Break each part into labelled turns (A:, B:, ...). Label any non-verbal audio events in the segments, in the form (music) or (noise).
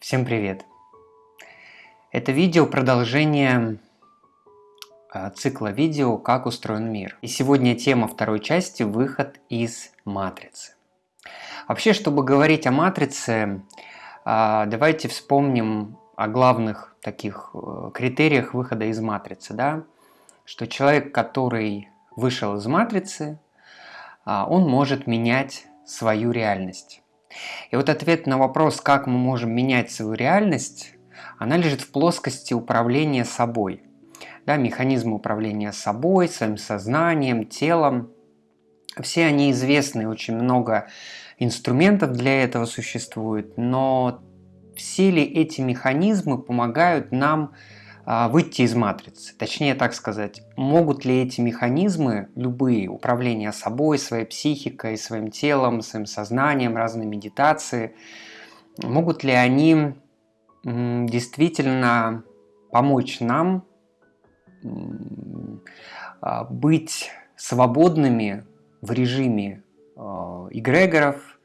A: Всем привет! Это видео продолжение а, цикла видео «Как устроен мир». И сегодня тема второй части – выход из матрицы. Вообще, чтобы говорить о матрице, а, давайте вспомним о главных таких э, критериях выхода из матрицы. Да? Что человек, который вышел из матрицы, а, он может менять свою реальность. И вот ответ на вопрос, как мы можем менять свою реальность, она лежит в плоскости управления собой. Да, механизмы управления собой, своим сознанием, телом. Все они известны, очень много инструментов для этого существует, но все ли эти механизмы помогают нам выйти из матрицы. Точнее так сказать, могут ли эти механизмы, любые, управления собой, своей психикой, своим телом, своим сознанием, разные медитации, могут ли они действительно помочь нам а, быть свободными в режиме а, эгрегоров,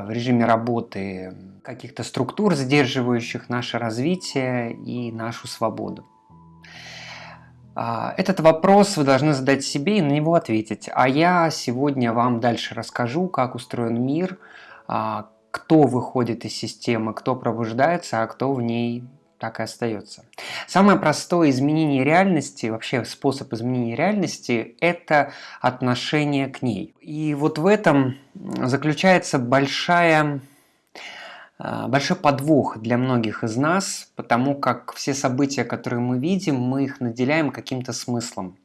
A: в режиме работы каких-то структур, сдерживающих наше развитие и нашу свободу. А, этот вопрос вы должны задать себе и на него ответить. А я сегодня вам дальше расскажу, как устроен мир, а, кто выходит из системы, кто пробуждается, а кто в ней так и остается. Самое простое изменение реальности, вообще способ изменения реальности – это отношение к ней. И вот в этом заключается большая а, большой подвох для многих из нас, потому как все события, которые мы видим, мы их наделяем каким-то смыслом.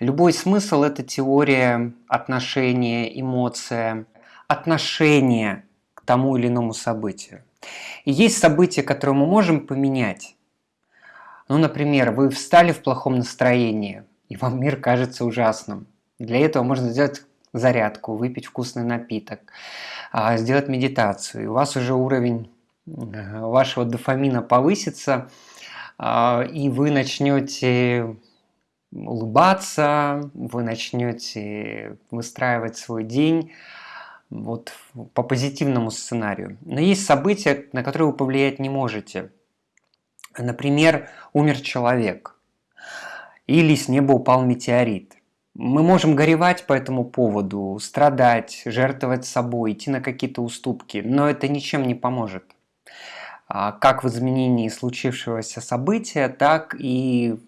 A: Любой смысл – это теория отношения, эмоция, отношение к тому или иному событию. Есть события, которые мы можем поменять. Ну, например, вы встали в плохом настроении, и вам мир кажется ужасным. Для этого можно сделать зарядку, выпить вкусный напиток, а, сделать медитацию. И у вас уже уровень э, вашего дофамина повысится, а, и вы начнете улыбаться, вы начнете выстраивать свой день вот по позитивному сценарию. Но есть события, на которые вы повлиять не можете. Например, умер человек, или с неба упал метеорит – мы можем горевать по этому поводу, страдать, жертвовать собой, идти на какие-то уступки, но это ничем не поможет. А, как в изменении случившегося события, так и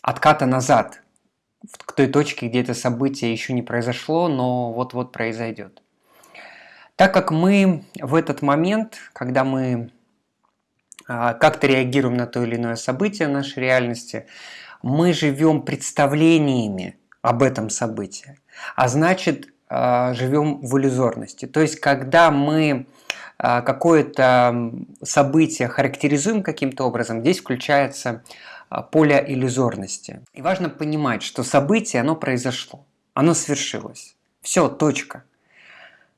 A: отката назад, к той точке, где это событие еще не произошло, но вот-вот произойдет. Так как мы в этот момент, когда мы а, как-то реагируем на то или иное событие нашей реальности, мы живем представлениями об этом событии, а значит а, живем в иллюзорности. То есть, когда мы а, какое-то событие характеризуем каким-то образом, здесь включается поле иллюзорности. И важно понимать, что событие, оно произошло, оно свершилось. Все, точка.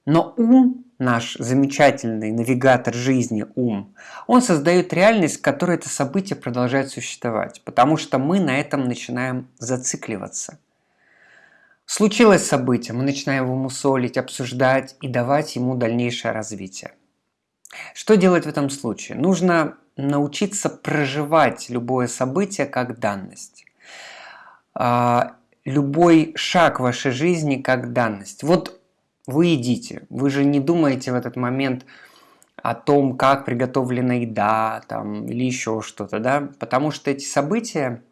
A: Но ум наш замечательный навигатор жизни ум, он создает реальность, в которой это событие продолжает существовать, потому что мы на этом начинаем зацикливаться. Случилось событие, мы начинаем его мусолить, обсуждать и давать ему дальнейшее развитие. Что делать в этом случае? Нужно научиться проживать любое событие как данность. А, любой шаг вашей жизни как данность. Вот вы едите. Вы же не думаете в этот момент о том, как приготовлена еда там, или еще что-то, да? Потому что эти события,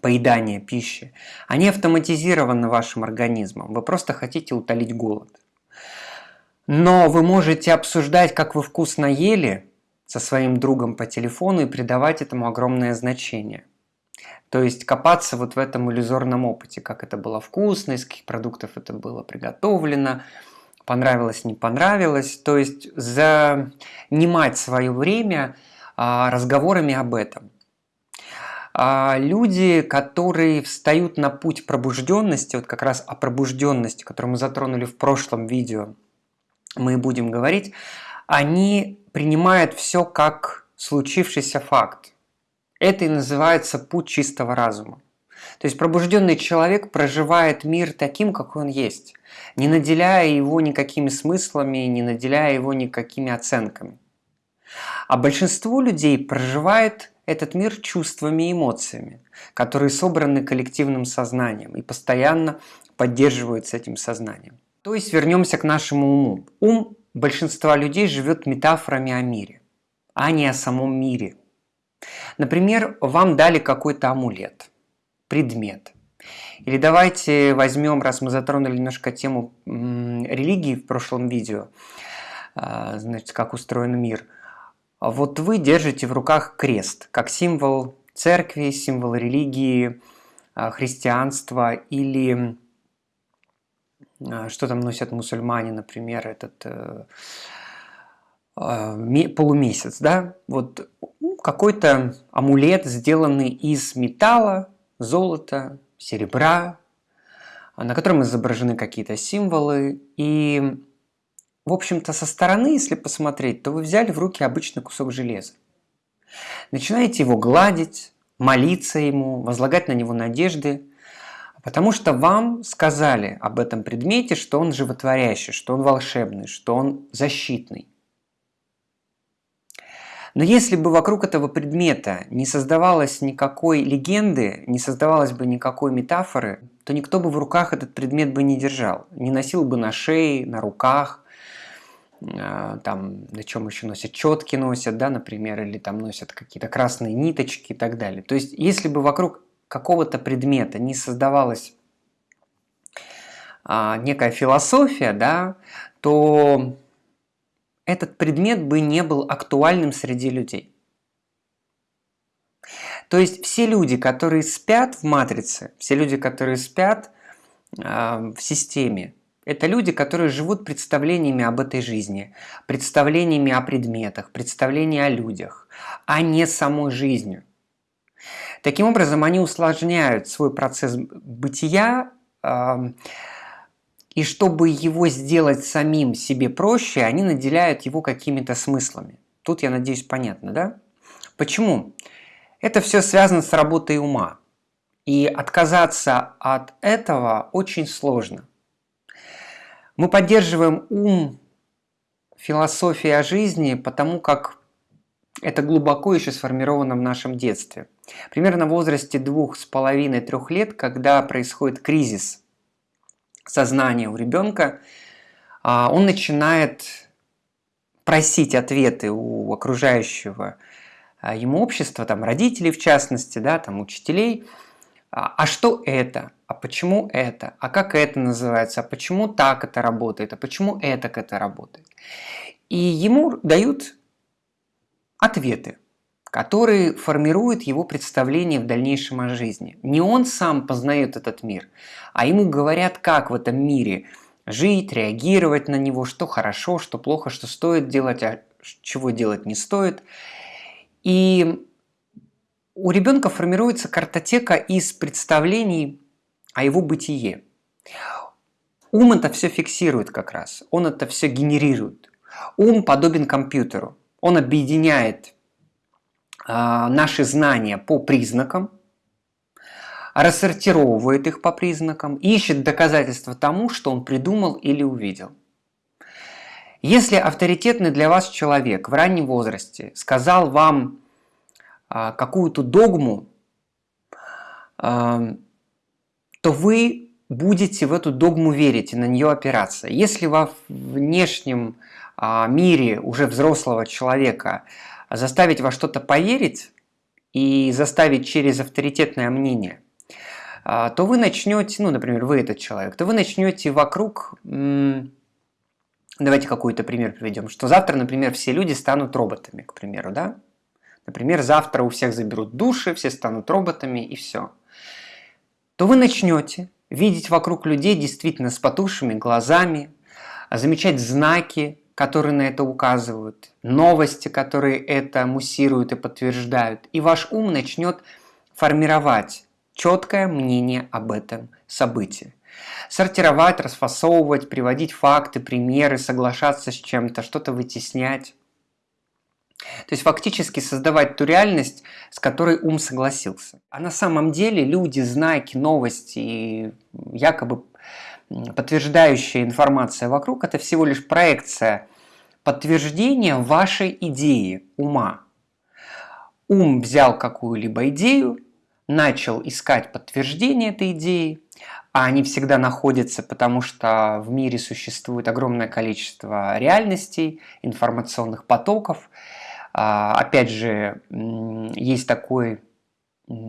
A: поедания пищи, они автоматизированы вашим организмом. Вы просто хотите утолить голод. Но вы можете обсуждать, как вы вкусно ели со своим другом по телефону и придавать этому огромное значение. То есть копаться вот в этом иллюзорном опыте, как это было вкусно, из каких продуктов это было приготовлено, понравилось, не понравилось. То есть занимать свое время а, разговорами об этом. А люди, которые встают на путь пробужденности, вот как раз о пробужденности, которую мы затронули в прошлом видео, мы будем говорить, они принимают все как случившийся факт. Это и называется путь чистого разума. То есть пробужденный человек проживает мир таким, какой он есть, не наделяя его никакими смыслами, не наделяя его никакими оценками. А большинство людей проживает этот мир чувствами и эмоциями, которые собраны коллективным сознанием и постоянно поддерживаются этим сознанием. То есть вернемся к нашему уму. Ум большинства людей живет метафорами о мире, а не о самом мире. Например, вам дали какой-то амулет, предмет. Или давайте возьмем, раз мы затронули немножко тему религии в прошлом видео, а, значит, как устроен мир. Вот вы держите в руках крест, как символ церкви, символ религии, а, христианства или что там носят мусульмане, например, этот э, э, полумесяц, да, вот ну, какой-то амулет, сделанный из металла, золота, серебра, на котором изображены какие-то символы. И, в общем-то, со стороны, если посмотреть, то вы взяли в руки обычный кусок железа. Начинаете его гладить, молиться ему, возлагать на него надежды, Потому что вам сказали об этом предмете, что он животворящий, что он волшебный, что он защитный. Но если бы вокруг этого предмета не создавалось никакой легенды, не создавалось бы никакой метафоры, то никто бы в руках этот предмет бы не держал. Не носил бы на шее, на руках, а, там, на чем еще носят, четки носят, да, например, или там носят какие-то красные ниточки и так далее. То есть, если бы вокруг какого-то предмета не создавалась а, некая философия, да, то этот предмет бы не был актуальным среди людей. То есть все люди, которые спят в матрице, все люди, которые спят э, в системе, это люди, которые живут представлениями об этой жизни, представлениями о предметах, представлениями о людях, а не самой жизнью. Таким образом, они усложняют свой процесс бытия, и чтобы его сделать самим себе проще, они наделяют его какими-то смыслами. Тут, я надеюсь, понятно, да? Почему? Это все связано с работой ума. И отказаться от этого очень сложно. Мы поддерживаем ум философии о жизни, потому как это глубоко еще сформировано в нашем детстве. Примерно в возрасте двух с половиной-трех лет, когда происходит кризис сознания у ребенка, а, он начинает просить ответы у окружающего а, ему общества, там родителей в частности, да, там учителей, а, а что это, а почему это, а как это называется, а почему так это работает, а почему это как это работает. И ему дают ответы, которые формируют его представление в дальнейшем о жизни. Не он сам познает этот мир, а ему говорят, как в этом мире жить, реагировать на него, что хорошо, что плохо, что стоит делать, а чего делать не стоит. И у ребенка формируется картотека из представлений о его бытие. Ум это все фиксирует как раз, он это все генерирует. Ум подобен компьютеру. Он объединяет наши знания по признакам, рассортировывает их по признакам, ищет доказательства тому, что он придумал или увидел. Если авторитетный для вас человек в раннем возрасте сказал вам а, какую-то догму, а, то вы будете в эту догму верить и на нее опираться. Если во внешнем а, мире уже взрослого человека заставить во что-то поверить и заставить через авторитетное мнение, а, то вы начнете, ну, например, вы этот человек, то вы начнете вокруг, давайте какой-то пример приведем, что завтра, например, все люди станут роботами, к примеру, да? Например, завтра у всех заберут души, все станут роботами и все. То вы начнете видеть вокруг людей действительно с потухшими глазами, замечать знаки, которые на это указывают, новости, которые это муссируют и подтверждают, и ваш ум начнет формировать четкое мнение об этом событии. Сортировать, расфасовывать, приводить факты, примеры, соглашаться с чем-то, что-то вытеснять. То есть фактически создавать ту реальность, с которой ум согласился. А на самом деле люди, знаки, новости и якобы подтверждающая информация вокруг – это всего лишь проекция подтверждения вашей идеи ума. Ум взял какую-либо идею, начал искать подтверждение этой идеи, а они всегда находятся, потому что в мире существует огромное количество реальностей, информационных потоков. А, опять же, есть такой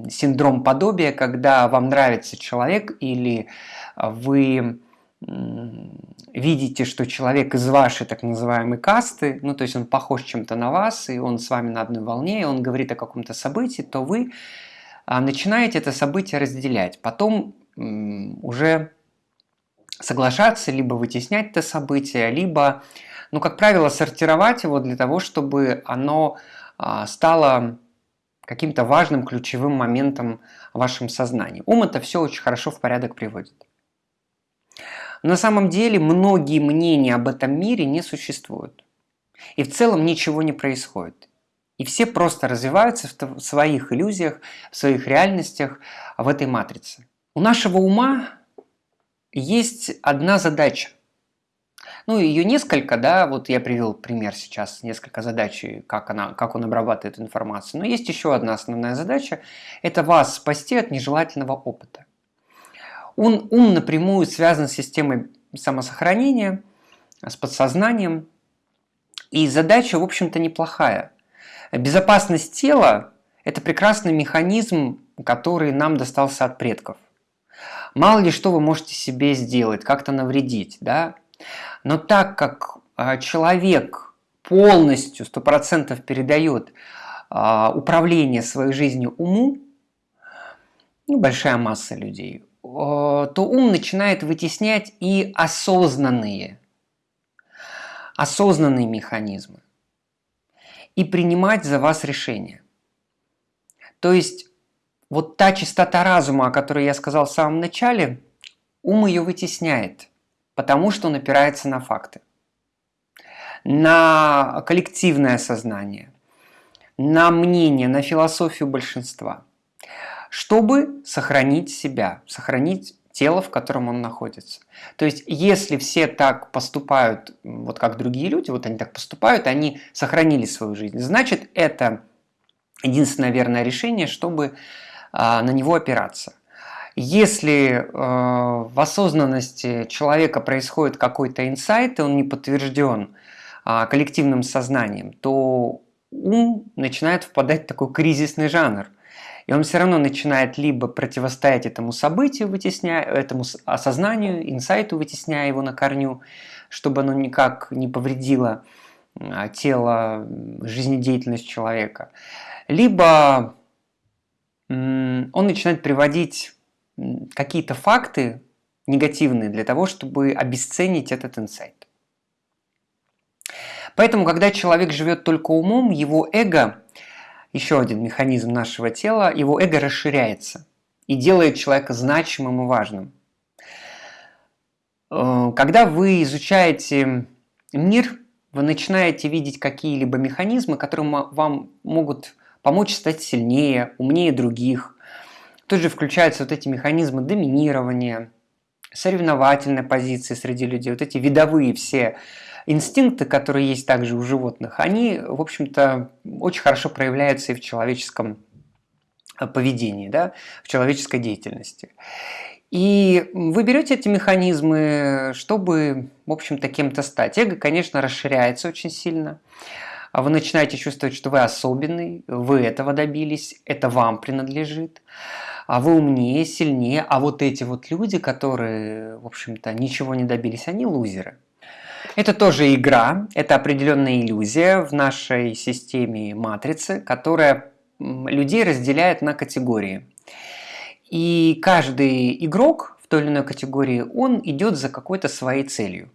A: синдром подобия, когда вам нравится человек или вы видите, что человек из вашей так называемой касты, ну то есть он похож чем-то на вас, и он с вами на одной волне, и он говорит о каком-то событии, то вы а, начинаете это событие разделять. Потом уже соглашаться, либо вытеснять это событие, либо, ну как правило, сортировать его для того, чтобы оно а, стало каким-то важным ключевым моментом в вашем сознании. Ум это все очень хорошо в порядок приводит. На самом деле многие мнения об этом мире не существуют. И в целом ничего не происходит. И все просто развиваются в своих иллюзиях, в своих реальностях, в этой матрице. У нашего ума есть одна задача. Ну, ее несколько, да, вот я привел пример сейчас, несколько задач, как, она, как он обрабатывает информацию. Но есть еще одна основная задача – это вас спасти от нежелательного опыта. Он, ум напрямую связан с системой самосохранения, с подсознанием. И задача, в общем-то, неплохая. Безопасность тела – это прекрасный механизм, который нам достался от предков. Мало ли что вы можете себе сделать, как-то навредить, да? Но так как а, человек полностью, 100% передает а, управление своей жизнью уму, ну, большая масса людей, то ум начинает вытеснять и осознанные, осознанные механизмы и принимать за вас решения. То есть вот та чистота разума, о которой я сказал в самом начале, ум ее вытесняет, потому что он опирается на факты, на коллективное сознание, на мнение, на философию большинства – чтобы сохранить себя, сохранить тело, в котором он находится. То есть, если все так поступают, вот как другие люди, вот они так поступают, они сохранили свою жизнь, значит, это единственное верное решение, чтобы а, на него опираться. Если э, в осознанности человека происходит какой-то инсайт, и он не подтвержден э, коллективным сознанием, то ум начинает впадать в такой кризисный жанр – и он все равно начинает либо противостоять этому событию, вытесняя, этому осознанию, инсайту, вытесняя его на корню, чтобы оно никак не повредило а, тело, жизнедеятельность человека. Либо он начинает приводить какие-то факты негативные для того, чтобы обесценить этот инсайт. Поэтому, когда человек живет только умом, его эго еще один механизм нашего тела, его эго расширяется и делает человека значимым и важным. Э, когда вы изучаете мир, вы начинаете видеть какие-либо механизмы, которые вам могут помочь стать сильнее, умнее других. Тут же включаются вот эти механизмы доминирования, соревновательной позиции среди людей, вот эти видовые все инстинкты, которые есть также у животных, они, в общем-то, очень хорошо проявляются и в человеческом э, поведении, да, в человеческой деятельности. И вы берете эти механизмы, чтобы, в общем-то, кем-то стать. Эго, конечно, расширяется очень сильно. А вы начинаете чувствовать, что вы особенный, вы этого добились, это вам принадлежит, а вы умнее, сильнее, а вот эти вот люди, которые, в общем-то, ничего не добились, они лузеры. Это тоже игра, это определенная иллюзия в нашей системе матрицы, которая людей разделяет на категории. И каждый игрок в той или иной категории, он идет за какой-то своей целью.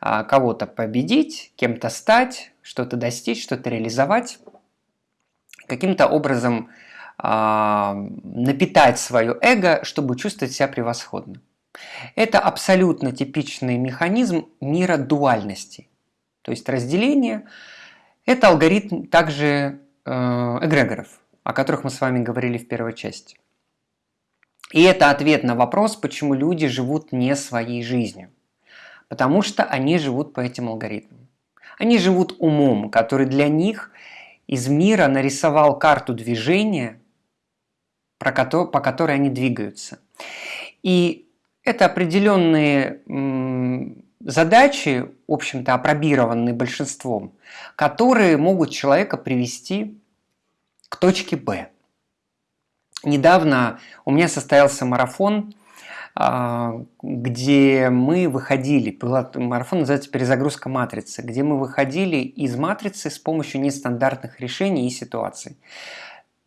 A: А, кого-то победить, кем-то стать, что-то достичь, что-то реализовать, каким-то образом а, напитать свое эго, чтобы чувствовать себя превосходно. Это абсолютно типичный механизм мира дуальности. То есть разделение – Это алгоритм также э, эгрегоров, о которых мы с вами говорили в первой части. И это ответ на вопрос, почему люди живут не своей жизнью. Потому что они живут по этим алгоритмам. Они живут умом, который для них из мира нарисовал карту движения, по которой они двигаются. И это определенные задачи, в общем-то, опробированные большинством, которые могут человека привести к точке Б. Недавно у меня состоялся марафон, а, где мы выходили, марафон называется «Перезагрузка матрицы», где мы выходили из матрицы с помощью нестандартных решений и ситуаций.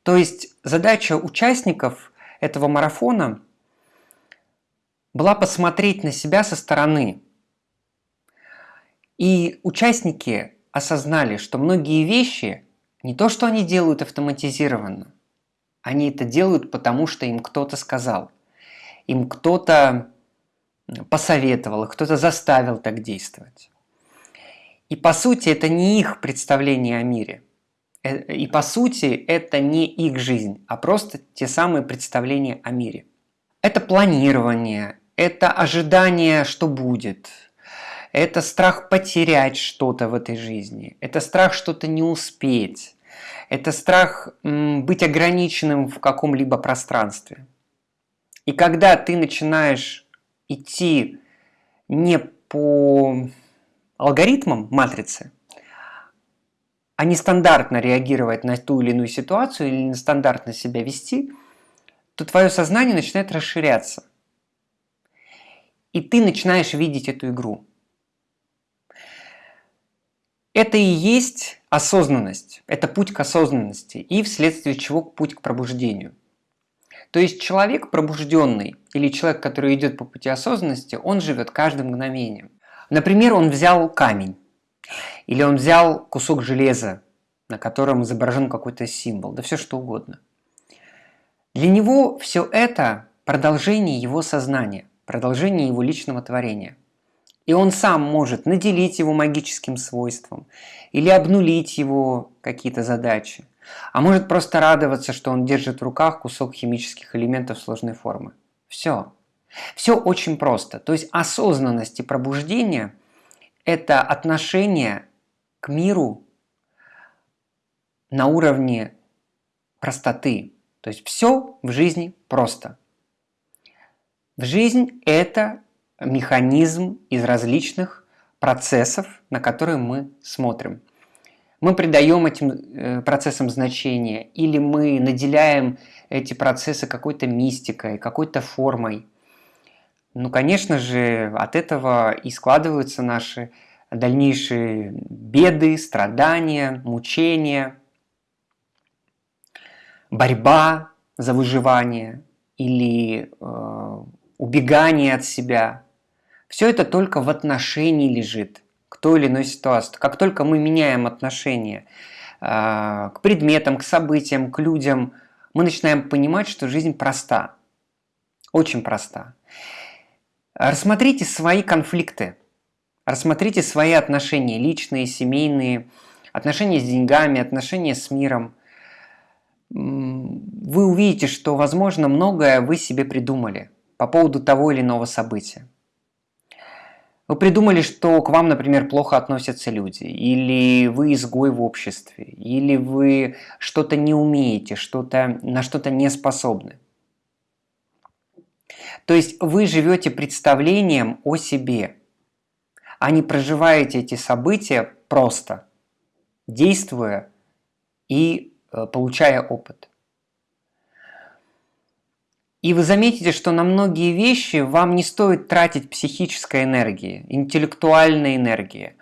A: То есть задача участников этого марафона была посмотреть на себя со стороны. И участники осознали, что многие вещи не то, что они делают автоматизированно, они это делают, потому что им кто-то сказал. Им кто-то посоветовал, кто-то заставил так действовать. И по сути это не их представление о мире. Э, и по сути это не их жизнь, а просто те самые представления о мире. Это планирование, это ожидание, что будет, это страх потерять что-то в этой жизни, это страх что-то не успеть, это страх быть ограниченным в каком-либо пространстве. И когда ты начинаешь идти не по алгоритмам матрицы, а не стандартно реагировать на ту или иную ситуацию или нестандартно себя вести, то твое сознание начинает расширяться. И ты начинаешь видеть эту игру. Это и есть осознанность, это путь к осознанности и вследствие чего путь к пробуждению. То есть человек пробужденный или человек, который идет по пути осознанности, он живет каждым мгновением. Например, он взял камень или он взял кусок железа, на котором изображен какой-то символ, да все что угодно. Для него все это продолжение его сознания, продолжение его личного творения – и он сам может наделить его магическим свойством или обнулить его какие-то задачи. А может просто радоваться, что он держит в руках кусок химических элементов сложной формы. Все. Все очень просто. То есть осознанность и пробуждение – это отношение к миру на уровне простоты. То есть все в жизни просто. Жизнь – это механизм из различных процессов, на которые мы смотрим. Мы придаем этим э, процессам значение, или мы наделяем эти процессы какой-то мистикой, какой-то формой. Ну, конечно же, от этого и складываются наши дальнейшие беды, страдания, мучения, борьба за выживание или э, убегание от себя, все это только в отношении лежит к той или иной ситуации. Как только мы меняем отношение э, к предметам, к событиям, к людям, мы начинаем понимать, что жизнь проста. Очень проста. Рассмотрите свои конфликты, рассмотрите свои отношения, личные, семейные, отношения с деньгами, отношения с миром. Вы увидите, что, возможно, многое вы себе придумали по поводу того или иного события. Вы придумали, что к вам, например, плохо относятся люди, или вы изгой в обществе, или вы что-то не умеете, что-то, на что-то не способны. То есть вы живете представлением о себе, а не проживаете эти события просто, действуя и э, получая опыт. И вы заметите, что на многие вещи вам не стоит тратить психической энергии, интеллектуальной энергии,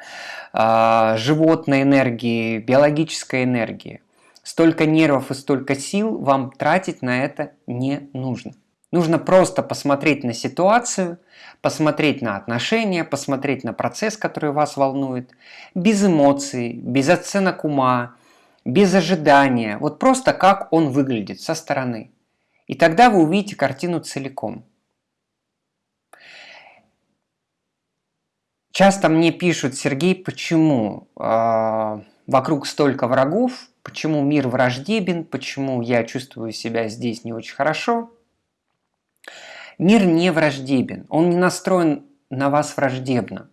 A: а, животной энергии, биологической энергии. Столько нервов и столько сил вам тратить на это не нужно. Нужно просто посмотреть на ситуацию, посмотреть на отношения, посмотреть на процесс, который вас волнует, без эмоций, без оценок ума, без ожидания. Вот просто как он выглядит со стороны. И тогда вы увидите картину целиком. Часто мне пишут, Сергей, почему? А, вокруг столько врагов, почему мир враждебен, почему я чувствую себя здесь не очень хорошо. Мир не враждебен, он не настроен на вас враждебно.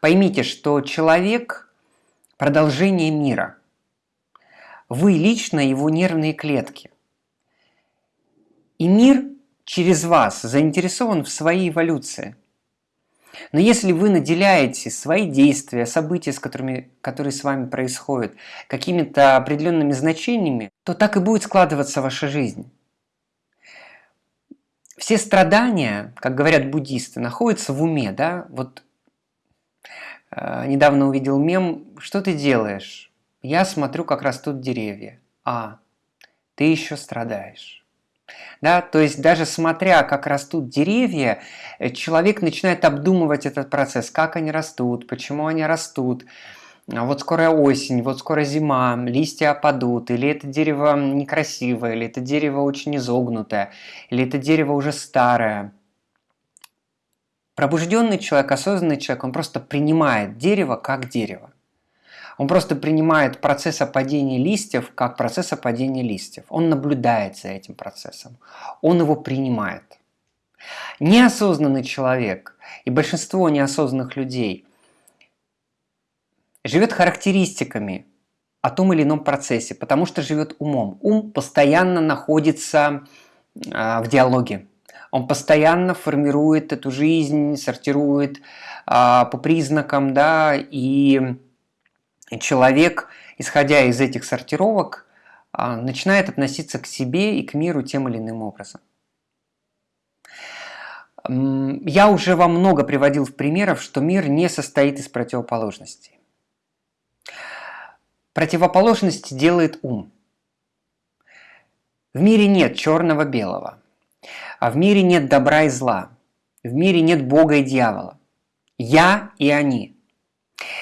A: Поймите, что человек – продолжение мира. Вы лично его нервные клетки. И мир через вас заинтересован в своей эволюции. Но если вы наделяете свои действия, события, с которыми, которые с вами происходят, какими-то определенными значениями, то так и будет складываться ваша жизнь. Все страдания, как говорят буддисты, находятся в уме, да? Вот э, недавно увидел мем, что ты делаешь? Я смотрю, как растут деревья. А, ты еще страдаешь. Да, то есть даже смотря, как растут деревья, э, человек начинает обдумывать этот процесс, как они растут, почему они растут. А вот скоро осень, вот скоро зима, листья опадут, или это дерево некрасивое, или это дерево очень изогнутое, или это дерево уже старое. Пробужденный человек, осознанный человек, он просто принимает дерево как дерево. Он просто принимает процесс опадения листьев как процесс опадения листьев. Он наблюдает за этим процессом. Он его принимает. Неосознанный человек и большинство неосознанных людей живет характеристиками о том или ином процессе, потому что живет умом. Ум постоянно находится э, в диалоге. Он постоянно формирует эту жизнь, сортирует э, по признакам, да, и человек, исходя из этих сортировок, а, начинает относиться к себе и к миру тем или иным образом. Я уже вам много приводил в примеров, что мир не состоит из противоположностей. Противоположности делает ум. В мире нет черного-белого, а в мире нет добра и зла, в мире нет Бога и дьявола. Я и они –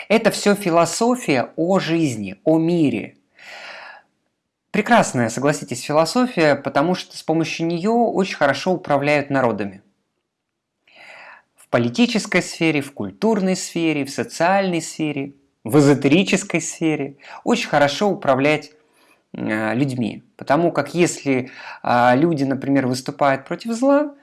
A: это все философия о жизни, о мире. Прекрасная, согласитесь, философия, потому что с помощью нее очень хорошо управляют народами. В политической сфере, в культурной сфере, в социальной сфере, в эзотерической сфере очень хорошо управлять э, людьми. Потому как если э, люди, например, выступают против зла,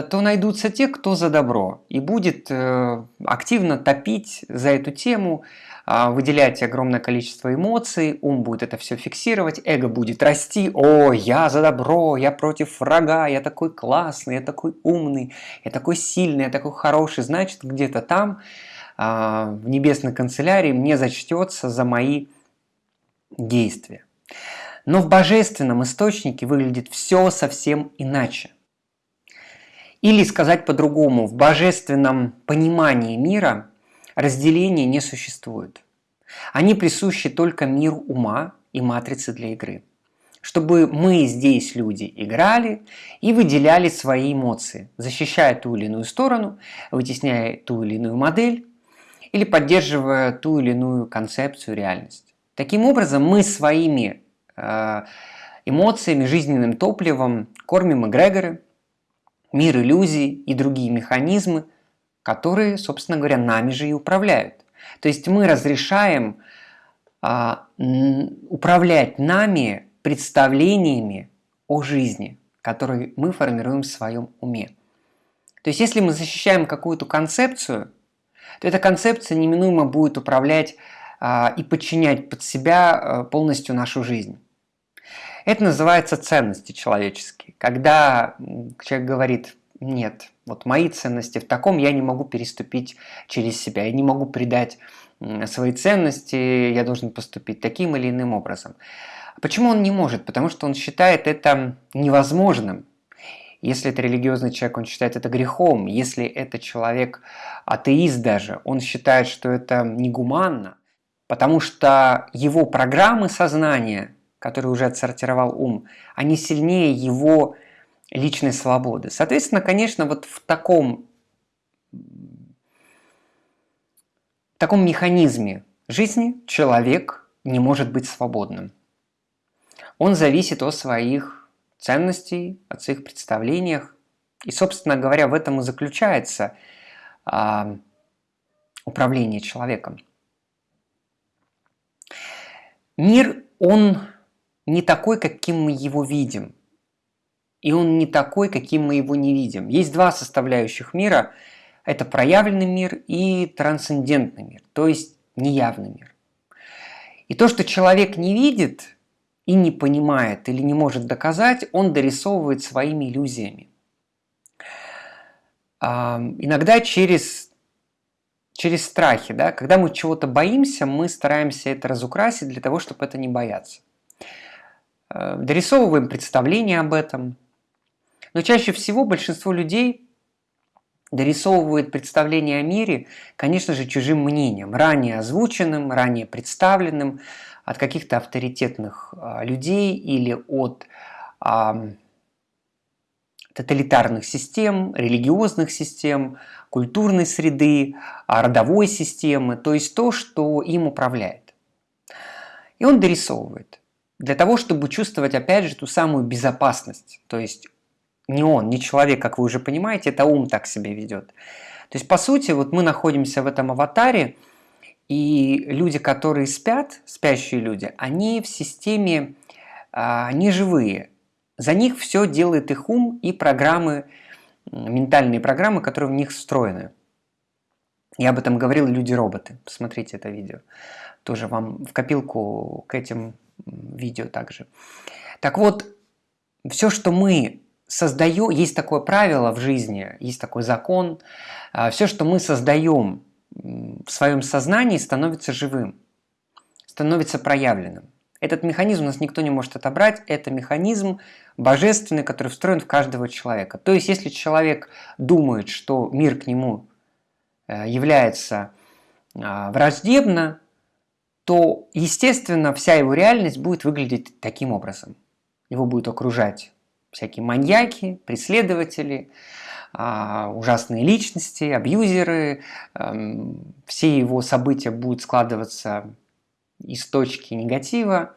A: то найдутся те, кто за добро и будет э, активно топить за эту тему, а, выделять огромное количество эмоций, ум будет это все фиксировать, эго будет расти, о, я за добро, я против врага, я такой классный, я такой умный, я такой сильный, я такой хороший, значит где-то там а, в небесной канцелярии мне зачтется за мои действия. Но в божественном источнике выглядит все совсем иначе – или сказать по-другому, в божественном понимании мира разделения не существует. Они присущи только миру ума и матрицы для игры. Чтобы мы здесь, люди, играли и выделяли свои эмоции, защищая ту или иную сторону, вытесняя ту или иную модель или поддерживая ту или иную концепцию, реальность. Таким образом, мы своими э, эмоциями, жизненным топливом кормим эгрегоры, мир иллюзий и другие механизмы, которые, собственно говоря, нами же и управляют. То есть мы разрешаем а, управлять нами представлениями о жизни, которые мы формируем в своем уме. То есть если мы защищаем какую-то концепцию, то эта концепция неминуемо будет управлять а, и подчинять под себя а, полностью нашу жизнь. Это называется ценности человеческие. Когда человек говорит, нет, вот мои ценности в таком я не могу переступить через себя, я не могу предать свои ценности, я должен поступить таким или иным образом. Почему он не может? Потому что он считает это невозможным. Если это религиозный человек, он считает это грехом. Если это человек атеист даже, он считает, что это негуманно. Потому что его программы сознания который уже отсортировал ум, они сильнее его личной свободы. Соответственно, конечно, вот в таком, в таком механизме жизни человек не может быть свободным. Он зависит от своих ценностей, от своих представлениях. И, собственно говоря, в этом и заключается а, управление человеком. мир, он не такой, каким мы его видим. И он не такой, каким мы его не видим. Есть два составляющих мира. Это проявленный мир и трансцендентный мир, то есть неявный мир. И то, что человек не видит и не понимает или не может доказать, он дорисовывает своими иллюзиями. Иногда через, через страхи. Да? Когда мы чего-то боимся, мы стараемся это разукрасить для того, чтобы это не бояться. Э, дорисовываем представление об этом. Но чаще всего большинство людей дорисовывает представление о мире, конечно же, чужим мнением, ранее озвученным, ранее представленным от каких-то авторитетных а, людей или от а, тоталитарных систем, религиозных систем, культурной среды, а, родовой системы, то есть то, что им управляет. И он дорисовывает для того, чтобы чувствовать, опять же, ту самую безопасность. То есть не он, не человек, как вы уже понимаете, это ум так себя ведет. То есть, по сути, вот мы находимся в этом аватаре, и люди, которые спят, спящие люди, они в системе а, не живые. За них все делает их ум и программы, ментальные программы, которые в них встроены. Я об этом говорил «Люди-роботы». Посмотрите это видео. Тоже вам в копилку к этим видео также. Так вот, все, что мы создаем, есть такое правило в жизни, есть такой закон, а, все, что мы создаем в своем сознании, становится живым, становится проявленным. Этот механизм у нас никто не может отобрать, это механизм божественный, который встроен в каждого человека. То есть, если человек думает, что мир к нему э, является а, враждебно, то, естественно, вся его реальность будет выглядеть таким образом. Его будет окружать всякие маньяки, преследователи, а, ужасные личности, абьюзеры. Эм, все его события будут складываться из точки негатива.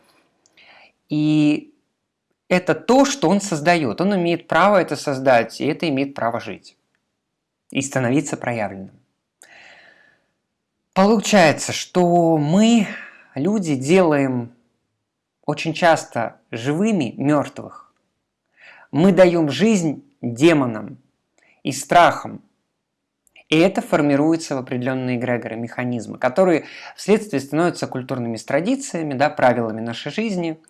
A: И это то, что он создает. Он имеет право это создать, и это имеет право жить. И становиться проявленным. Получается, что мы, люди, делаем очень часто живыми мертвых. Мы даем жизнь демонам и страхам. И это формируется в определенные эгрегоры, механизмы, которые вследствие становятся культурными традициями, да, правилами нашей жизни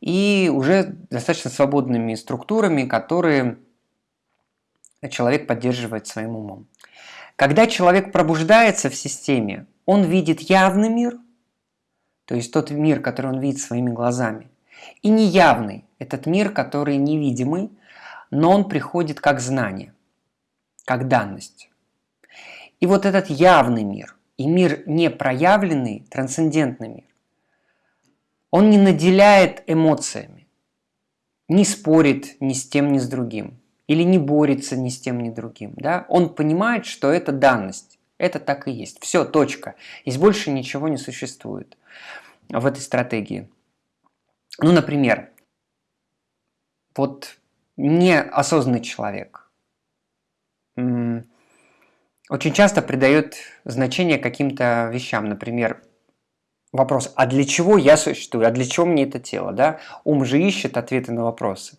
A: и уже достаточно свободными структурами, которые человек поддерживает своим умом. Когда человек пробуждается в системе, он видит явный мир, то есть тот мир, который он видит своими глазами, и неявный, этот мир, который невидимый, но он приходит как знание, как данность. И вот этот явный мир и мир непроявленный, трансцендентный мир, он не наделяет эмоциями, не спорит ни с тем, ни с другим, или не борется ни с тем, ни другим. Да? Он понимает, что это данность, это так и есть. Все, точка. Здесь больше ничего не существует в этой стратегии. Ну, например, вот неосознанный человек очень часто придает значение каким-то вещам. Например, вопрос, а для чего я существую, а для чего мне это тело? Да? Ум же ищет ответы на вопросы.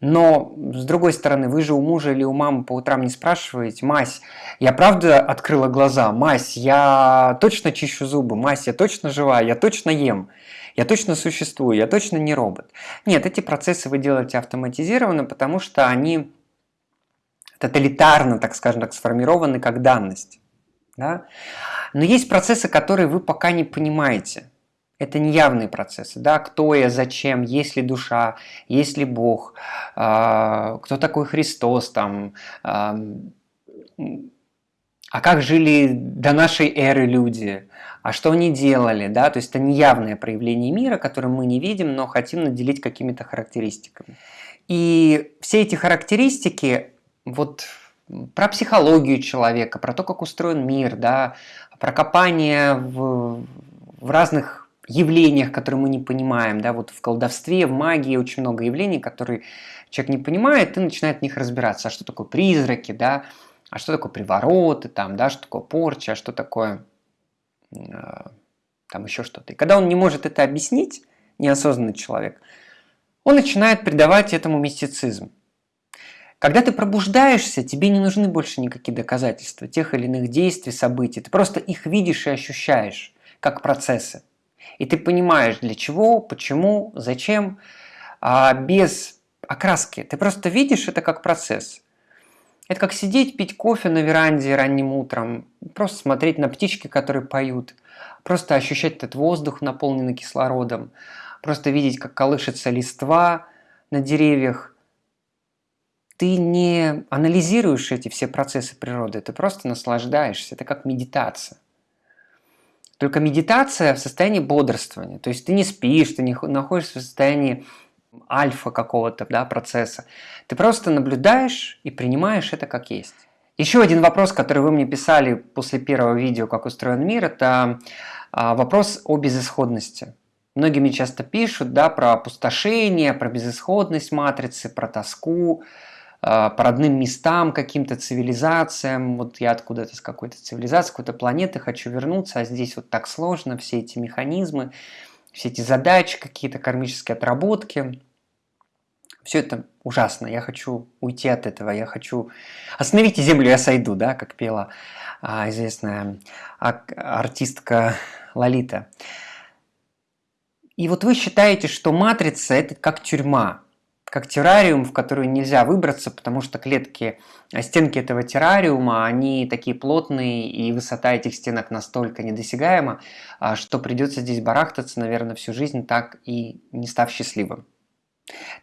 A: Но, с другой стороны, вы же у мужа или у мамы по утрам не спрашиваете, «Мась, я правда открыла глаза? Мась, я точно чищу зубы? Мась, я точно жива? Я точно ем? Я точно существую? Я точно не робот?» Нет, эти процессы вы делаете автоматизированно, потому что они тоталитарно, так скажем так, сформированы как данность. Да? Но есть процессы, которые вы пока не понимаете – это неявные процессы, да, кто я, зачем, есть ли душа, есть ли Бог, э, кто такой Христос, там, э, а как жили до нашей эры люди, а что они делали, да, то есть это неявное проявление мира, которое мы не видим, но хотим наделить какими-то характеристиками. И все эти характеристики, вот про психологию человека, про то, как устроен мир, да, про копание в, в разных явлениях, которые мы не понимаем, да, вот в колдовстве, в магии очень много явлений, которые человек не понимает и начинает в них разбираться, а что такое призраки, да, а что такое привороты, там, да, что такое порча, а что такое э, там еще что-то. И когда он не может это объяснить, неосознанный человек, он начинает придавать этому мистицизм. Когда ты пробуждаешься, тебе не нужны больше никакие доказательства тех или иных действий, событий. Ты просто их видишь и ощущаешь, как процессы. И ты понимаешь, для чего, почему, зачем, а без окраски. Ты просто видишь это как процесс. Это как сидеть, пить кофе на веранде ранним утром, просто смотреть на птички, которые поют, просто ощущать этот воздух, наполненный кислородом, просто видеть, как колышется листва на деревьях – ты не анализируешь эти все процессы природы, ты просто наслаждаешься. Это как медитация. Только медитация в состоянии бодрствования. То есть ты не спишь, ты не находишься в состоянии альфа какого-то да, процесса. Ты просто наблюдаешь и принимаешь это как есть. Еще один вопрос, который вы мне писали после первого видео «Как устроен мир», это а, вопрос о безысходности. Многие мне часто пишут да, про опустошение, про безысходность матрицы, про тоску, по родным местам, каким-то цивилизациям. Вот я откуда-то с какой-то цивилизации, какой-то планеты хочу вернуться, а здесь вот так сложно, все эти механизмы, все эти задачи, какие-то кармические отработки. Все это ужасно. Я хочу уйти от этого. Я хочу... Остановите землю, я сойду, да, как пела а, известная артистка Лолита. И вот вы считаете, что матрица – это как тюрьма как террариум, в который нельзя выбраться, потому что клетки, а стенки этого террариума, они такие плотные, и высота этих стенок настолько недосягаема, а, что придется здесь барахтаться, наверное, всю жизнь, так и не став счастливым.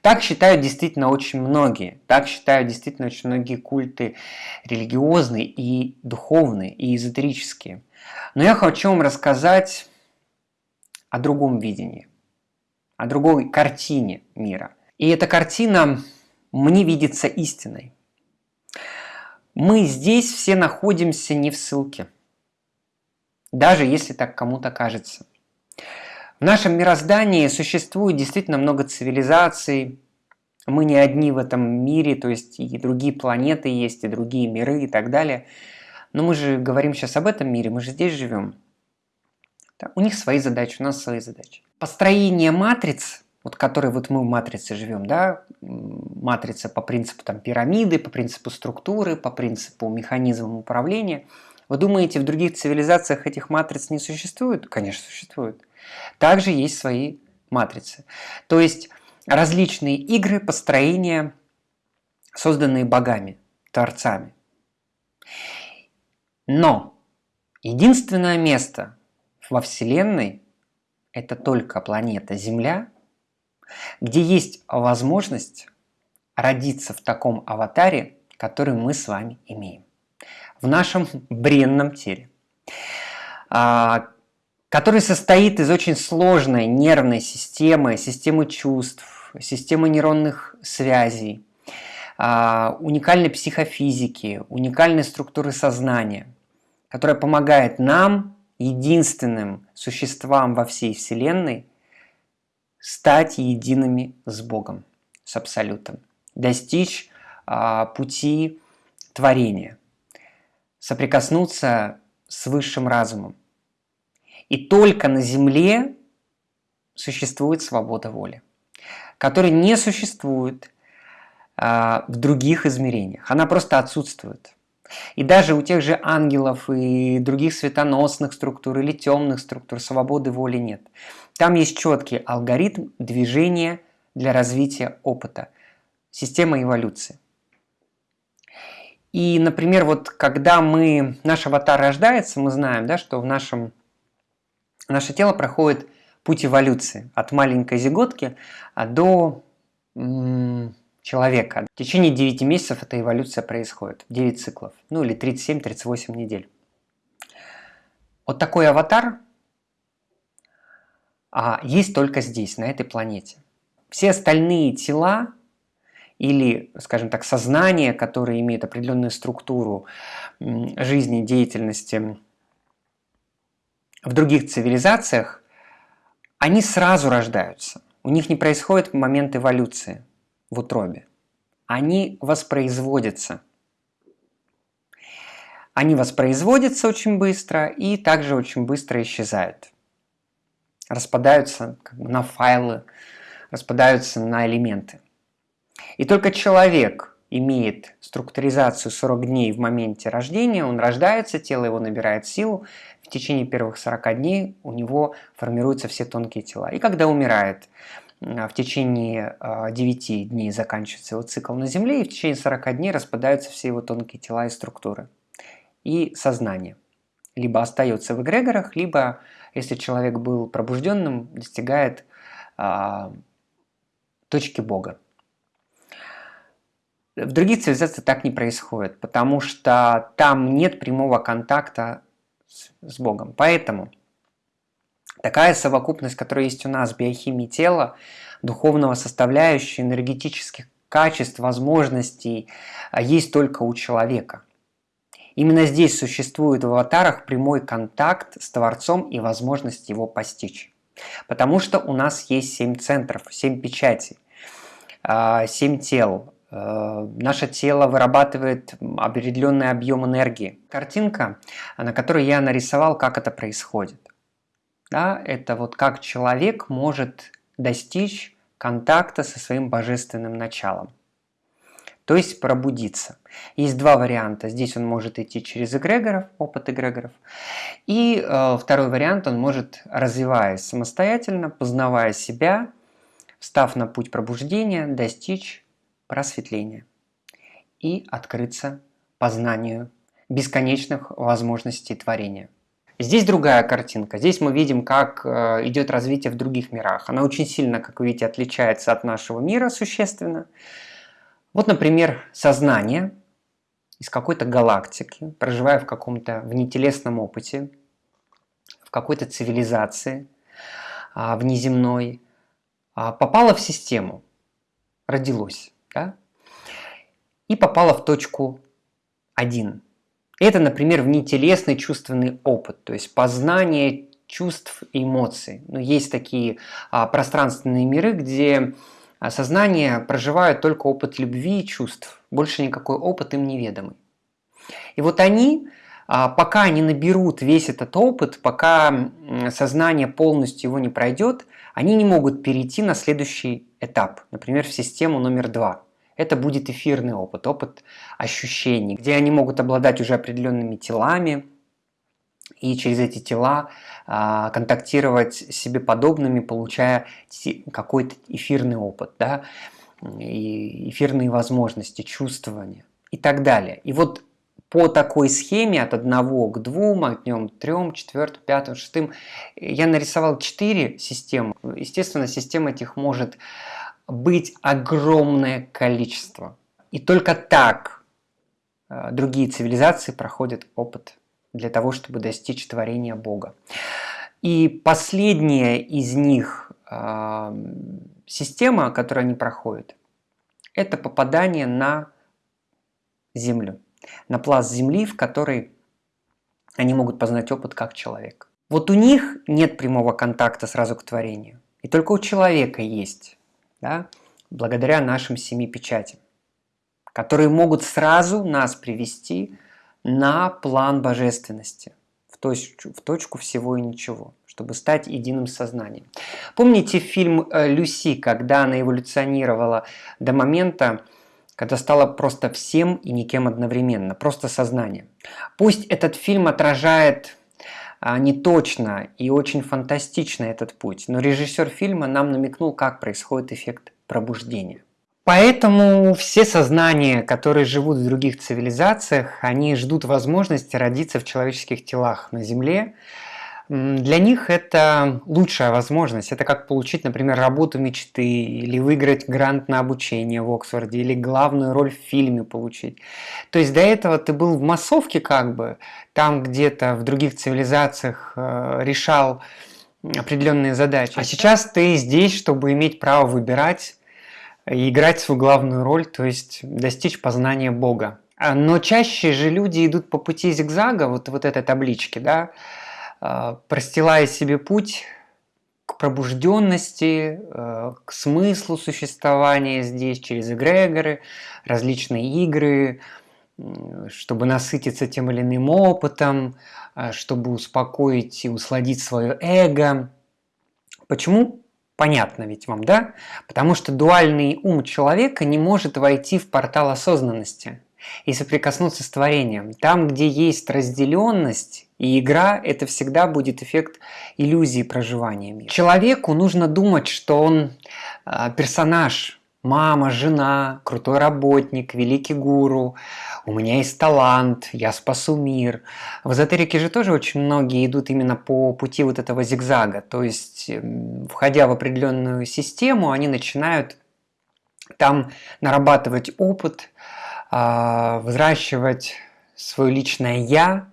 A: Так считают действительно очень многие. Так считают действительно очень многие культы религиозные и духовные, и эзотерические. Но я хочу вам рассказать о другом видении, о другой картине мира – и эта картина мне видится истиной. Мы здесь все находимся не в ссылке, даже если так кому-то кажется. В нашем мироздании существует действительно много цивилизаций, мы не одни в этом мире, то есть и другие планеты есть, и другие миры и так далее. Но мы же говорим сейчас об этом мире, мы же здесь живем. у них свои задачи, у нас свои задачи. Построение матриц вот который вот мы в матрице живем, да, матрица по принципу там, пирамиды, по принципу структуры, по принципу механизма управления. Вы думаете, в других цивилизациях этих матриц не существует? Конечно, существует. Также есть свои матрицы. То есть различные игры, построения, созданные богами, творцами. Но единственное место во Вселенной – это только планета Земля – где есть возможность родиться в таком аватаре, который мы с вами имеем, в нашем бренном теле, а, который состоит из очень сложной нервной системы, системы чувств, системы нейронных связей, а, уникальной психофизики, уникальной структуры сознания, которая помогает нам, единственным существам во всей Вселенной, стать едиными с Богом, с Абсолютом, достичь а, пути творения, соприкоснуться с высшим разумом. И только на Земле существует свобода воли, которая не существует а, в других измерениях. Она просто отсутствует. И даже у тех же ангелов и других светоносных структур или темных структур свободы воли нет. Там есть четкий алгоритм движения для развития опыта, система эволюции. И, например, вот когда мы, наш аватар рождается, мы знаем, да, что в нашем, наше тело проходит путь эволюции от маленькой зиготки а, до человека. В течение 9 месяцев эта эволюция происходит, 9 циклов, ну или 37-38 недель. Вот такой аватар а, есть только здесь, на этой планете. Все остальные тела или, скажем так, сознание, которое имеет определенную структуру жизни, деятельности в других цивилизациях, они сразу рождаются. У них не происходит момент эволюции в утробе. Они воспроизводятся. Они воспроизводятся очень быстро и также очень быстро исчезают. Распадаются как бы, на файлы, распадаются на элементы. И только человек имеет структуризацию 40 дней в моменте рождения, он рождается, тело его набирает силу, в течение первых 40 дней у него формируются все тонкие тела. И когда умирает, в течение 9 а, дней заканчивается его цикл на Земле, и в течение 40 дней распадаются все его тонкие тела и структуры. И сознание. Либо остается в эгрегорах, либо, если человек был пробужденным, достигает а, точки Бога. В других цивилизациях так не происходит, потому что там нет прямого контакта с, с Богом. Поэтому такая совокупность, которая есть у нас, биохимии тела, духовного составляющей, энергетических качеств, возможностей, а, есть только у человека. Именно здесь существует в аватарах прямой контакт с Творцом и возможность его постичь. Потому что у нас есть семь центров, семь печатей, а, семь тел. А, наше тело вырабатывает определенный объем энергии. Картинка, на которой я нарисовал, как это происходит. Да, это вот как человек может достичь контакта со своим божественным началом то есть пробудиться. Есть два варианта. Здесь он может идти через эгрегоров, опыт эгрегоров. И э, второй вариант, он может, развиваясь самостоятельно, познавая себя, став на путь пробуждения, достичь просветления и открыться познанию бесконечных возможностей творения. Здесь другая картинка. Здесь мы видим, как э, идет развитие в других мирах. Она очень сильно, как вы видите, отличается от нашего мира существенно. Вот, например, сознание из какой-то галактики, проживая в каком-то внетелесном опыте, в какой-то цивилизации а, внеземной, а, попало в систему, родилось, да? и попало в точку 1. Это, например, внетелесный чувственный опыт, то есть познание чувств и эмоций. Но есть такие а, пространственные миры, где сознание проживает только опыт любви и чувств, больше никакой опыт им неведомый. И вот они, а, пока они наберут весь этот опыт, пока сознание полностью его не пройдет, они не могут перейти на следующий этап, например, в систему номер два. Это будет эфирный опыт, опыт ощущений, где они могут обладать уже определенными телами, и через эти тела а, контактировать с себе подобными, получая какой-то эфирный опыт, да, и эфирные возможности, чувствования и так далее. И вот по такой схеме от одного к двум, от днем трем, четвертым, пятым, шестым, я нарисовал четыре системы. Естественно, систем этих может быть огромное количество. И только так а, другие цивилизации проходят опыт для того, чтобы достичь творения Бога. И последняя из них э, система, которую они проходят, это попадание на Землю, на пласт Земли, в который они могут познать опыт как человек. Вот у них нет прямого контакта сразу к творению. И только у человека есть, да, благодаря нашим семи печатям, которые могут сразу нас привести на план божественности, в точку, в точку всего и ничего, чтобы стать единым сознанием. Помните фильм э, «Люси», когда она эволюционировала до момента, когда стала просто всем и никем одновременно, просто сознанием. Пусть этот фильм отражает а, не точно и очень фантастично этот путь, но режиссер фильма нам намекнул, как происходит эффект пробуждения. Поэтому все сознания, которые живут в других цивилизациях, они ждут возможности родиться в человеческих телах на Земле. Для них это лучшая возможность. Это как получить, например, работу мечты, или выиграть грант на обучение в Оксфорде, или главную роль в фильме получить. То есть до этого ты был в массовке как бы, там где-то в других цивилизациях э, решал определенные задачи. А сейчас ты здесь, чтобы иметь право выбирать играть свою главную роль, то есть достичь познания Бога. А, но чаще же люди идут по пути зигзага, вот, вот этой таблички, да, а, простилая себе путь к пробужденности, а, к смыслу существования здесь через эгрегоры, различные игры, чтобы насытиться тем или иным опытом, чтобы успокоить и усладить свое эго. Почему? Понятно ведь вам, да? Потому что дуальный ум человека не может войти в портал осознанности и соприкоснуться с творением. Там, где есть разделенность и игра, это всегда будет эффект иллюзии проживания мира. Человеку нужно думать, что он э, персонаж, мама, жена, крутой работник, великий гуру, у меня есть талант, я спасу мир. В эзотерике же тоже очень многие идут именно по пути вот этого зигзага, то есть, эм, входя в определенную систему, они начинают там нарабатывать опыт, а, взращивать свое личное «я»,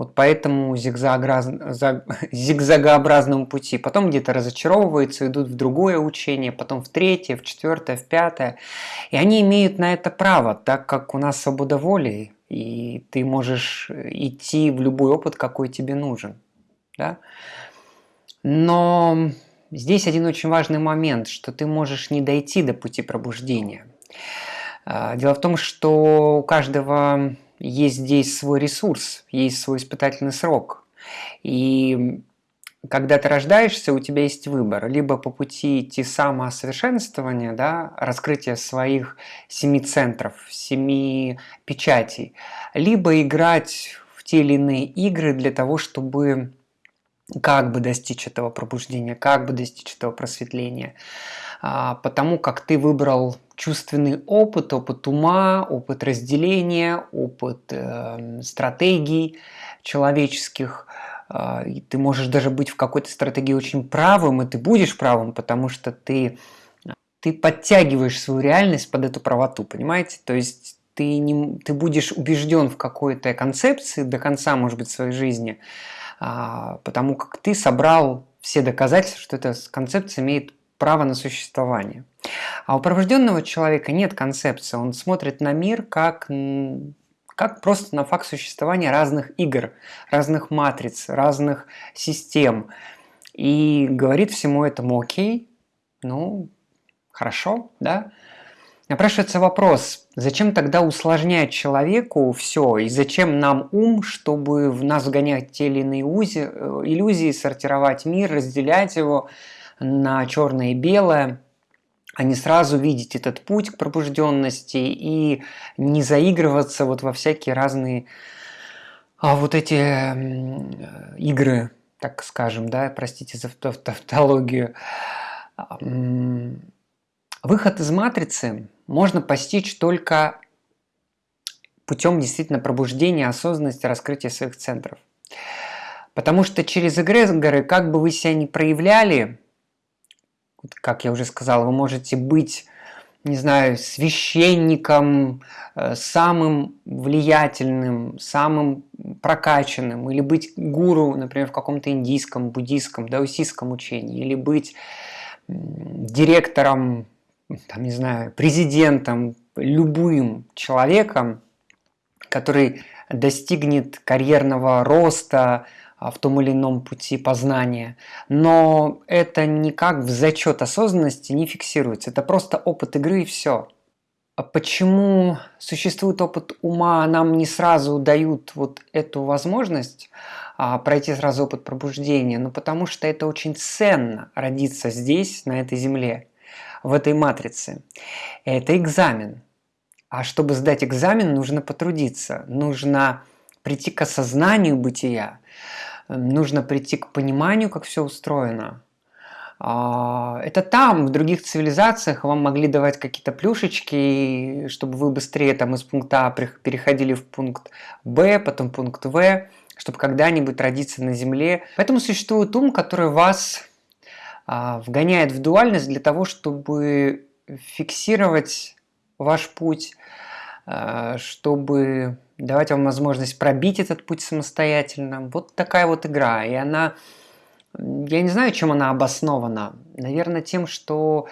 A: вот по этому зигзагообразному пути. Потом где-то разочаровываются, идут в другое учение, потом в третье, в четвертое, в пятое. И они имеют на это право, так как у нас свобода воли, и ты можешь идти в любой опыт, какой тебе нужен. Да? Но здесь один очень важный момент, что ты можешь не дойти до пути пробуждения. А, дело в том, что у каждого есть здесь свой ресурс, есть свой испытательный срок. И когда ты рождаешься, у тебя есть выбор. Либо по пути идти самосовершенствования, да, раскрытия своих семи центров, семи печатей, либо играть в те или иные игры для того, чтобы как бы достичь этого пробуждения, как бы достичь этого просветления. А, потому как ты выбрал чувственный опыт, опыт ума, опыт разделения, опыт э, стратегий человеческих. Э, ты можешь даже быть в какой-то стратегии очень правым, и ты будешь правым, потому что ты, ты подтягиваешь свою реальность под эту правоту, понимаете? То есть ты, не, ты будешь убежден в какой-то концепции до конца, может быть, своей жизни, э, потому как ты собрал все доказательства, что эта концепция имеет право на существование. А у пробужденного человека нет концепции, он смотрит на мир как, как просто на факт существования разных игр, разных матриц, разных систем. И говорит всему этому окей, ну, хорошо, да? Напрашивается вопрос, зачем тогда усложнять человеку все, и зачем нам ум, чтобы в нас вгонять те или иные э, иллюзии, сортировать мир, разделять его на черное и белое – а не сразу видеть этот путь к пробужденности и не заигрываться вот во всякие разные а вот эти игры, так скажем, да, простите за тавтологию. Выход из матрицы можно постичь только путем действительно пробуждения осознанности, раскрытия своих центров. Потому что через эгрегоры, как бы вы себя ни проявляли, как я уже сказал, вы можете быть, не знаю, священником, э, самым влиятельным, самым прокачанным, или быть гуру, например, в каком-то индийском, буддийском, даосистском учении, или быть директором, там, не знаю, президентом, любым человеком, который достигнет карьерного роста, в том или ином пути познания, но это никак в зачет осознанности не фиксируется. Это просто опыт игры и все. А почему существует опыт ума, нам не сразу дают вот эту возможность а, пройти сразу опыт пробуждения? Ну потому что это очень ценно родиться здесь, на этой земле, в этой матрице. Это экзамен. А чтобы сдать экзамен, нужно потрудиться, нужно прийти к осознанию бытия, нужно прийти к пониманию, как все устроено. А, это там, в других цивилизациях вам могли давать какие-то плюшечки, чтобы вы быстрее там из пункта А переходили в пункт Б, потом пункт В, чтобы когда-нибудь родиться на Земле. Поэтому существует ум, который вас а, вгоняет в дуальность для того, чтобы фиксировать ваш путь, чтобы давать вам возможность пробить этот путь самостоятельно. Вот такая вот игра. И она, я не знаю, чем она обоснована. Наверное, тем, что...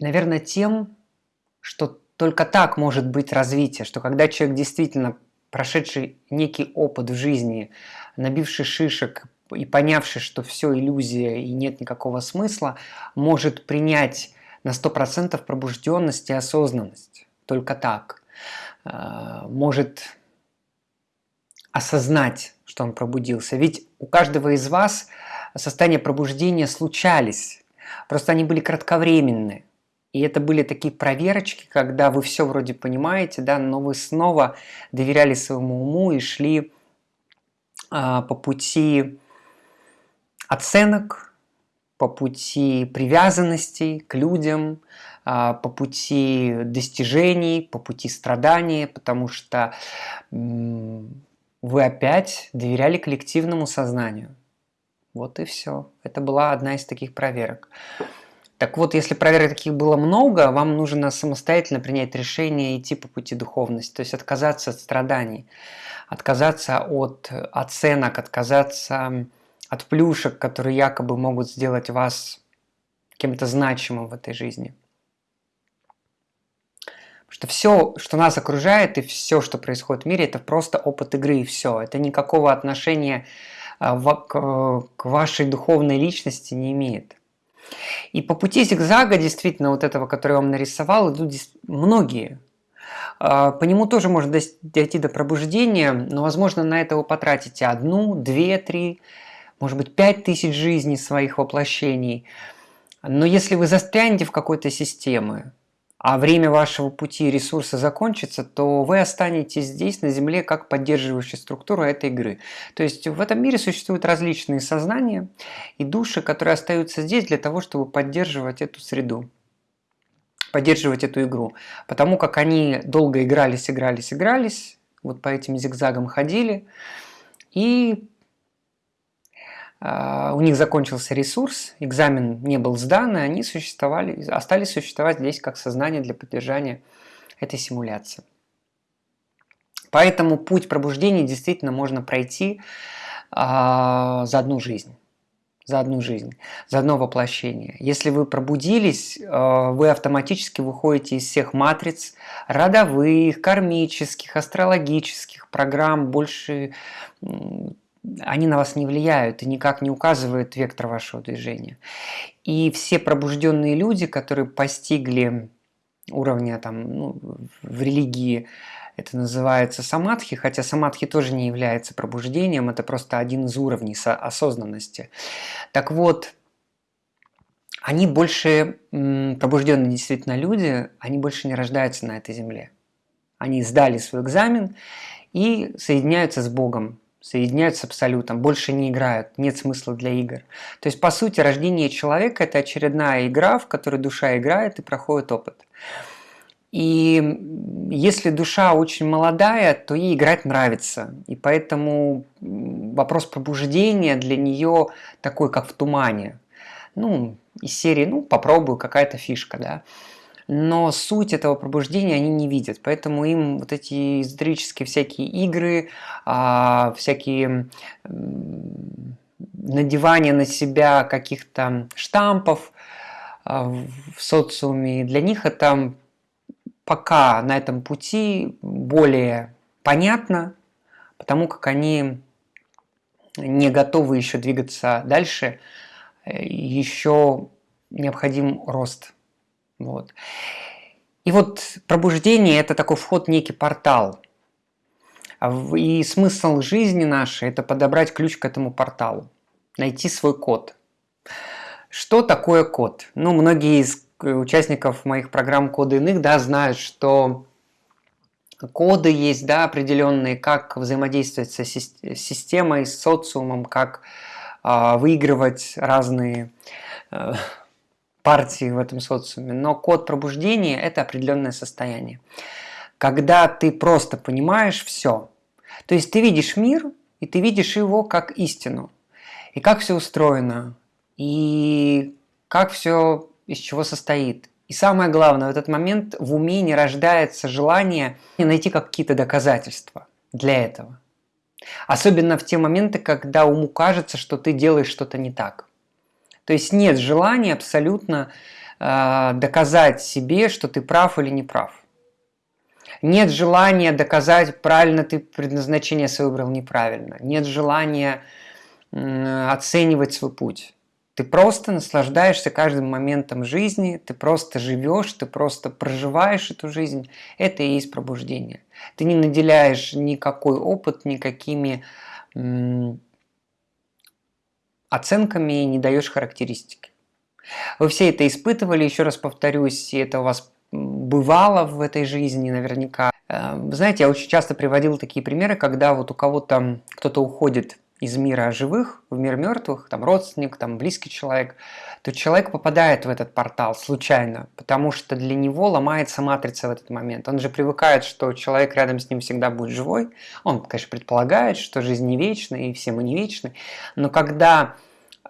A: Наверное, тем, что только так может быть развитие, что когда человек действительно прошедший некий опыт в жизни, набивший шишек и понявший, что все иллюзия и нет никакого смысла, может принять на 100% пробужденность и осознанность. Только так. А, может осознать, что он пробудился. Ведь у каждого из вас состояния пробуждения случались, просто они были кратковременны. И это были такие проверочки, когда вы все вроде понимаете, да, но вы снова доверяли своему уму и шли а, по пути оценок, по пути привязанностей к людям, а, по пути достижений, по пути страданий, потому что вы опять доверяли коллективному сознанию. Вот и все. Это была одна из таких проверок. Так вот, если проверок таких было много, вам нужно самостоятельно принять решение идти по пути духовности, то есть отказаться от страданий, отказаться от оценок, отказаться от плюшек, которые якобы могут сделать вас кем-то значимым в этой жизни. Что все, что нас окружает и все, что происходит в мире, это просто опыт игры и все. Это никакого отношения а, к, к вашей духовной личности не имеет. И по пути зигзага, действительно, вот этого, который я вам нарисовал, идут многие. А, по нему тоже можно дойти до пробуждения, но, возможно, на это вы потратите одну, две, три, может быть, пять тысяч жизней своих воплощений. Но если вы застрянете в какой-то системе, а время вашего пути и ресурса закончится, то вы останетесь здесь, на Земле, как поддерживающая структура этой игры. То есть в этом мире существуют различные сознания и души, которые остаются здесь для того, чтобы поддерживать эту среду поддерживать эту игру. Потому как они долго игрались, игрались, игрались, вот по этим зигзагам ходили, и у них закончился ресурс, экзамен не был сдан, и они существовали, остались существовать здесь как сознание для поддержания этой симуляции. Поэтому путь пробуждения действительно можно пройти а, за одну жизнь. За одну жизнь, за одно воплощение. Если вы пробудились, а, вы автоматически выходите из всех матриц родовых, кармических, астрологических программ, больше они на вас не влияют и никак не указывают вектор вашего движения. И все пробужденные люди, которые постигли уровня там, ну, в религии, это называется самадхи, хотя самадхи тоже не является пробуждением, это просто один из уровней осознанности. Так вот, они больше, пробужденные действительно люди, они больше не рождаются на этой земле. Они сдали свой экзамен и соединяются с Богом, соединяются с абсолютом, больше не играют, нет смысла для игр. То есть, по сути, рождение человека – это очередная игра, в которой душа играет и проходит опыт. И если душа очень молодая, то ей играть нравится. И поэтому вопрос пробуждения для нее такой, как в тумане. Ну, из серии, ну, попробую, какая-то фишка, да но суть этого пробуждения они не видят, поэтому им вот эти эзотерические всякие игры, а, всякие надевание на себя каких-то штампов а, в социуме, для них это пока на этом пути более понятно, потому как они не готовы еще двигаться дальше, э, еще необходим рост вот. И вот пробуждение – это такой вход некий портал. И смысл жизни нашей – это подобрать ключ к этому порталу, найти свой код. Что такое код? Ну, многие из участников моих программ «Коды иных» да, знают, что коды есть да, определенные, как взаимодействовать со системой, с социумом, как э, выигрывать разные э, партии в этом социуме, но код пробуждения – это определенное состояние. Когда ты просто понимаешь все, то есть ты видишь мир, и ты видишь его как истину, и как все устроено, и как все из чего состоит. И самое главное, в этот момент в уме не рождается желание найти какие-то доказательства для этого. Особенно в те моменты, когда уму кажется, что ты делаешь что-то не так. То есть нет желания абсолютно э, доказать себе, что ты прав или не прав. Нет желания доказать, правильно ты предназначение свое выбрал неправильно. Нет желания э, оценивать свой путь. Ты просто наслаждаешься каждым моментом жизни, ты просто живешь, ты просто проживаешь эту жизнь. Это и есть пробуждение. Ты не наделяешь никакой опыт, никакими оценками не даешь характеристики. Вы все это испытывали, еще раз повторюсь, это у вас бывало в этой жизни наверняка. Э, знаете, я очень часто приводил такие примеры, когда вот у кого-то кто-то уходит из мира живых в мир мертвых, там родственник, там близкий человек, то человек попадает в этот портал случайно, потому что для него ломается матрица в этот момент. Он же привыкает, что человек рядом с ним всегда будет живой. Он, конечно, предполагает, что жизнь не вечна, и все мы не вечны. Но когда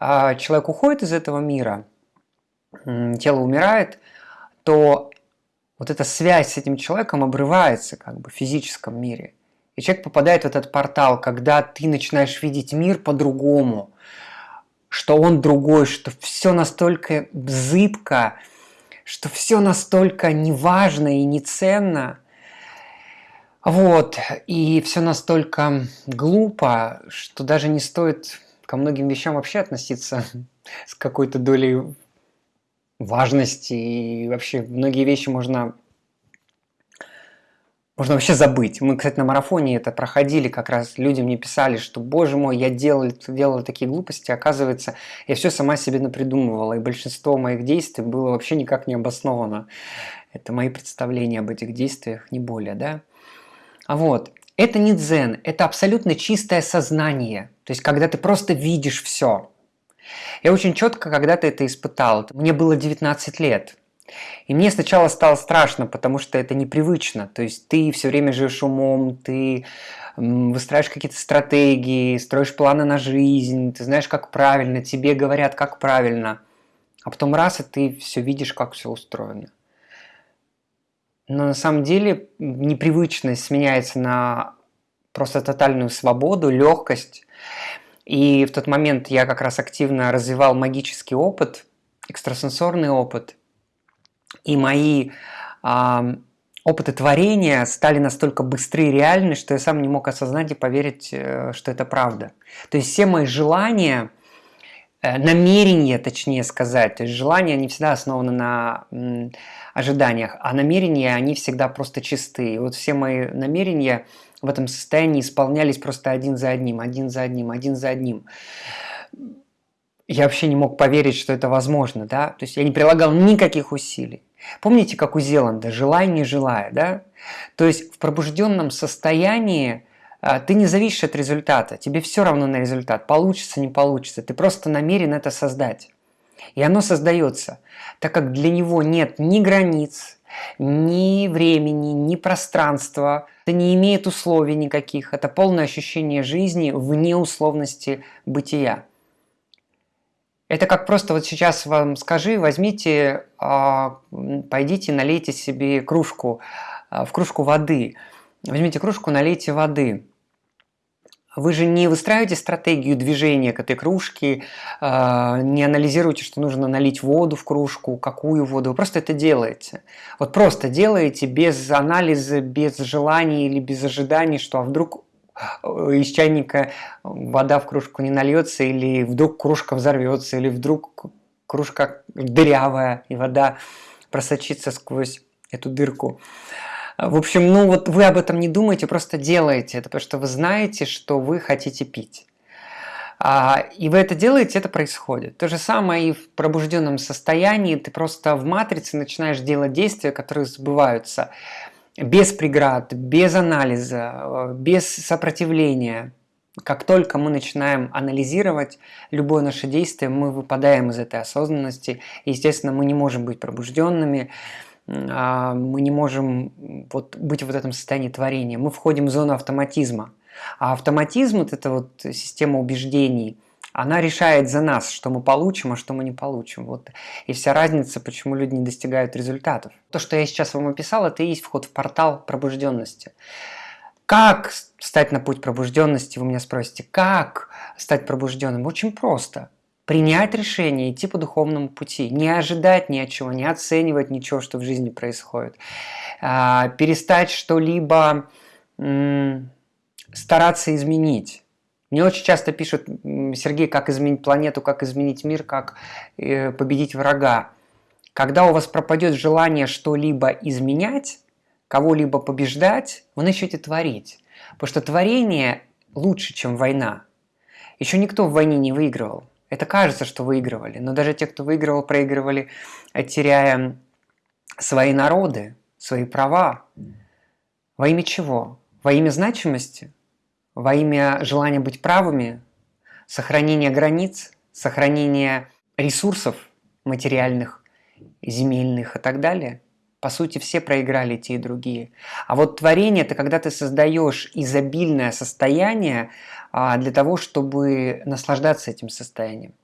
A: э, человек уходит из этого мира, э, тело умирает, то вот эта связь с этим человеком обрывается как бы в физическом мире. И человек попадает в этот портал, когда ты начинаешь видеть мир по-другому, что он другой, что все настолько зыбко, что все настолько неважно и неценно, вот, и все настолько глупо, что даже не стоит ко многим вещам вообще относиться с какой-то долей важности, и вообще многие вещи можно можно вообще забыть. Мы, кстати, на марафоне это проходили, как раз люди мне писали, что, боже мой, я делал, делала такие глупости, оказывается, я все сама себе напридумывала, и большинство моих действий было вообще никак не обосновано. Это мои представления об этих действиях, не более, да? А вот, это не дзен, это абсолютно чистое сознание, то есть когда ты просто видишь все. Я очень четко когда-то это испытал. Мне было 19 лет, и мне сначала стало страшно, потому что это непривычно. То есть ты все время живешь умом, ты выстраиваешь какие-то стратегии, строишь планы на жизнь, ты знаешь, как правильно, тебе говорят, как правильно. А потом раз, и ты все видишь, как все устроено. Но на самом деле непривычность сменяется на просто тотальную свободу, легкость. И в тот момент я как раз активно развивал магический опыт, экстрасенсорный опыт – и мои опыты творения стали настолько быстры и реальны, что я сам не мог осознать и поверить, э, что это правда. То есть все мои желания, э, намерения, точнее сказать, то есть желания, они всегда основаны на ожиданиях, а намерения, они всегда просто чистые. И вот все мои намерения в этом состоянии исполнялись просто один за одним, один за одним, один за одним я вообще не мог поверить, что это возможно, да, то есть я не прилагал никаких усилий. Помните, как у Зеланда, желай, не желая, да? То есть в пробужденном состоянии а, ты не зависишь от результата, тебе все равно на результат, получится, не получится, ты просто намерен это создать. И оно создается, так как для него нет ни границ, ни времени, ни пространства, это не имеет условий никаких, это полное ощущение жизни вне условности бытия. Это как просто вот сейчас вам скажи, возьмите, а, пойдите, налейте себе кружку, а, в кружку воды. Возьмите кружку, налейте воды. Вы же не выстраиваете стратегию движения к этой кружке, а, не анализируете, что нужно налить воду в кружку, какую воду, вы просто это делаете. Вот просто делаете без анализа, без желаний или без ожиданий, что а вдруг из чайника вода в кружку не нальется, или вдруг кружка взорвется, или вдруг кружка дырявая, и вода просочится сквозь эту дырку. В общем, ну вот вы об этом не думаете, просто делаете это, потому что вы знаете, что вы хотите пить. А, и вы это делаете, это происходит. То же самое и в пробужденном состоянии, ты просто в матрице начинаешь делать действия, которые сбываются без преград, без анализа, без сопротивления. Как только мы начинаем анализировать любое наше действие, мы выпадаем из этой осознанности. Естественно, мы не можем быть пробужденными, а, мы не можем вот быть в этом состоянии творения. Мы входим в зону автоматизма. А автоматизм – это вот система убеждений – она решает за нас, что мы получим, а что мы не получим. Вот и вся разница, почему люди не достигают результатов. То, что я сейчас вам описал, это и есть вход в портал пробужденности. Как стать на путь пробужденности, вы меня спросите, как стать пробужденным? Очень просто. Принять решение, идти по духовному пути, не ожидать ни от чего, не оценивать ничего, что в жизни происходит. А, перестать что-либо стараться изменить Мне очень часто пишут, Сергей, как изменить планету, как изменить мир, как э, победить врага. Когда у вас пропадет желание что-либо изменять, кого-либо побеждать, вы начнете творить. Потому что творение лучше, чем война. Еще никто в войне не выигрывал. Это кажется, что выигрывали. Но даже те, кто выигрывал, проигрывали, теряя свои народы, свои права. Во имя чего? Во имя значимости? Во имя желания быть правыми, сохранения границ, сохранения ресурсов материальных, земельных и так далее. По сути, все проиграли те и другие. А вот творение – это когда ты создаешь изобильное состояние а, для того, чтобы наслаждаться этим состоянием.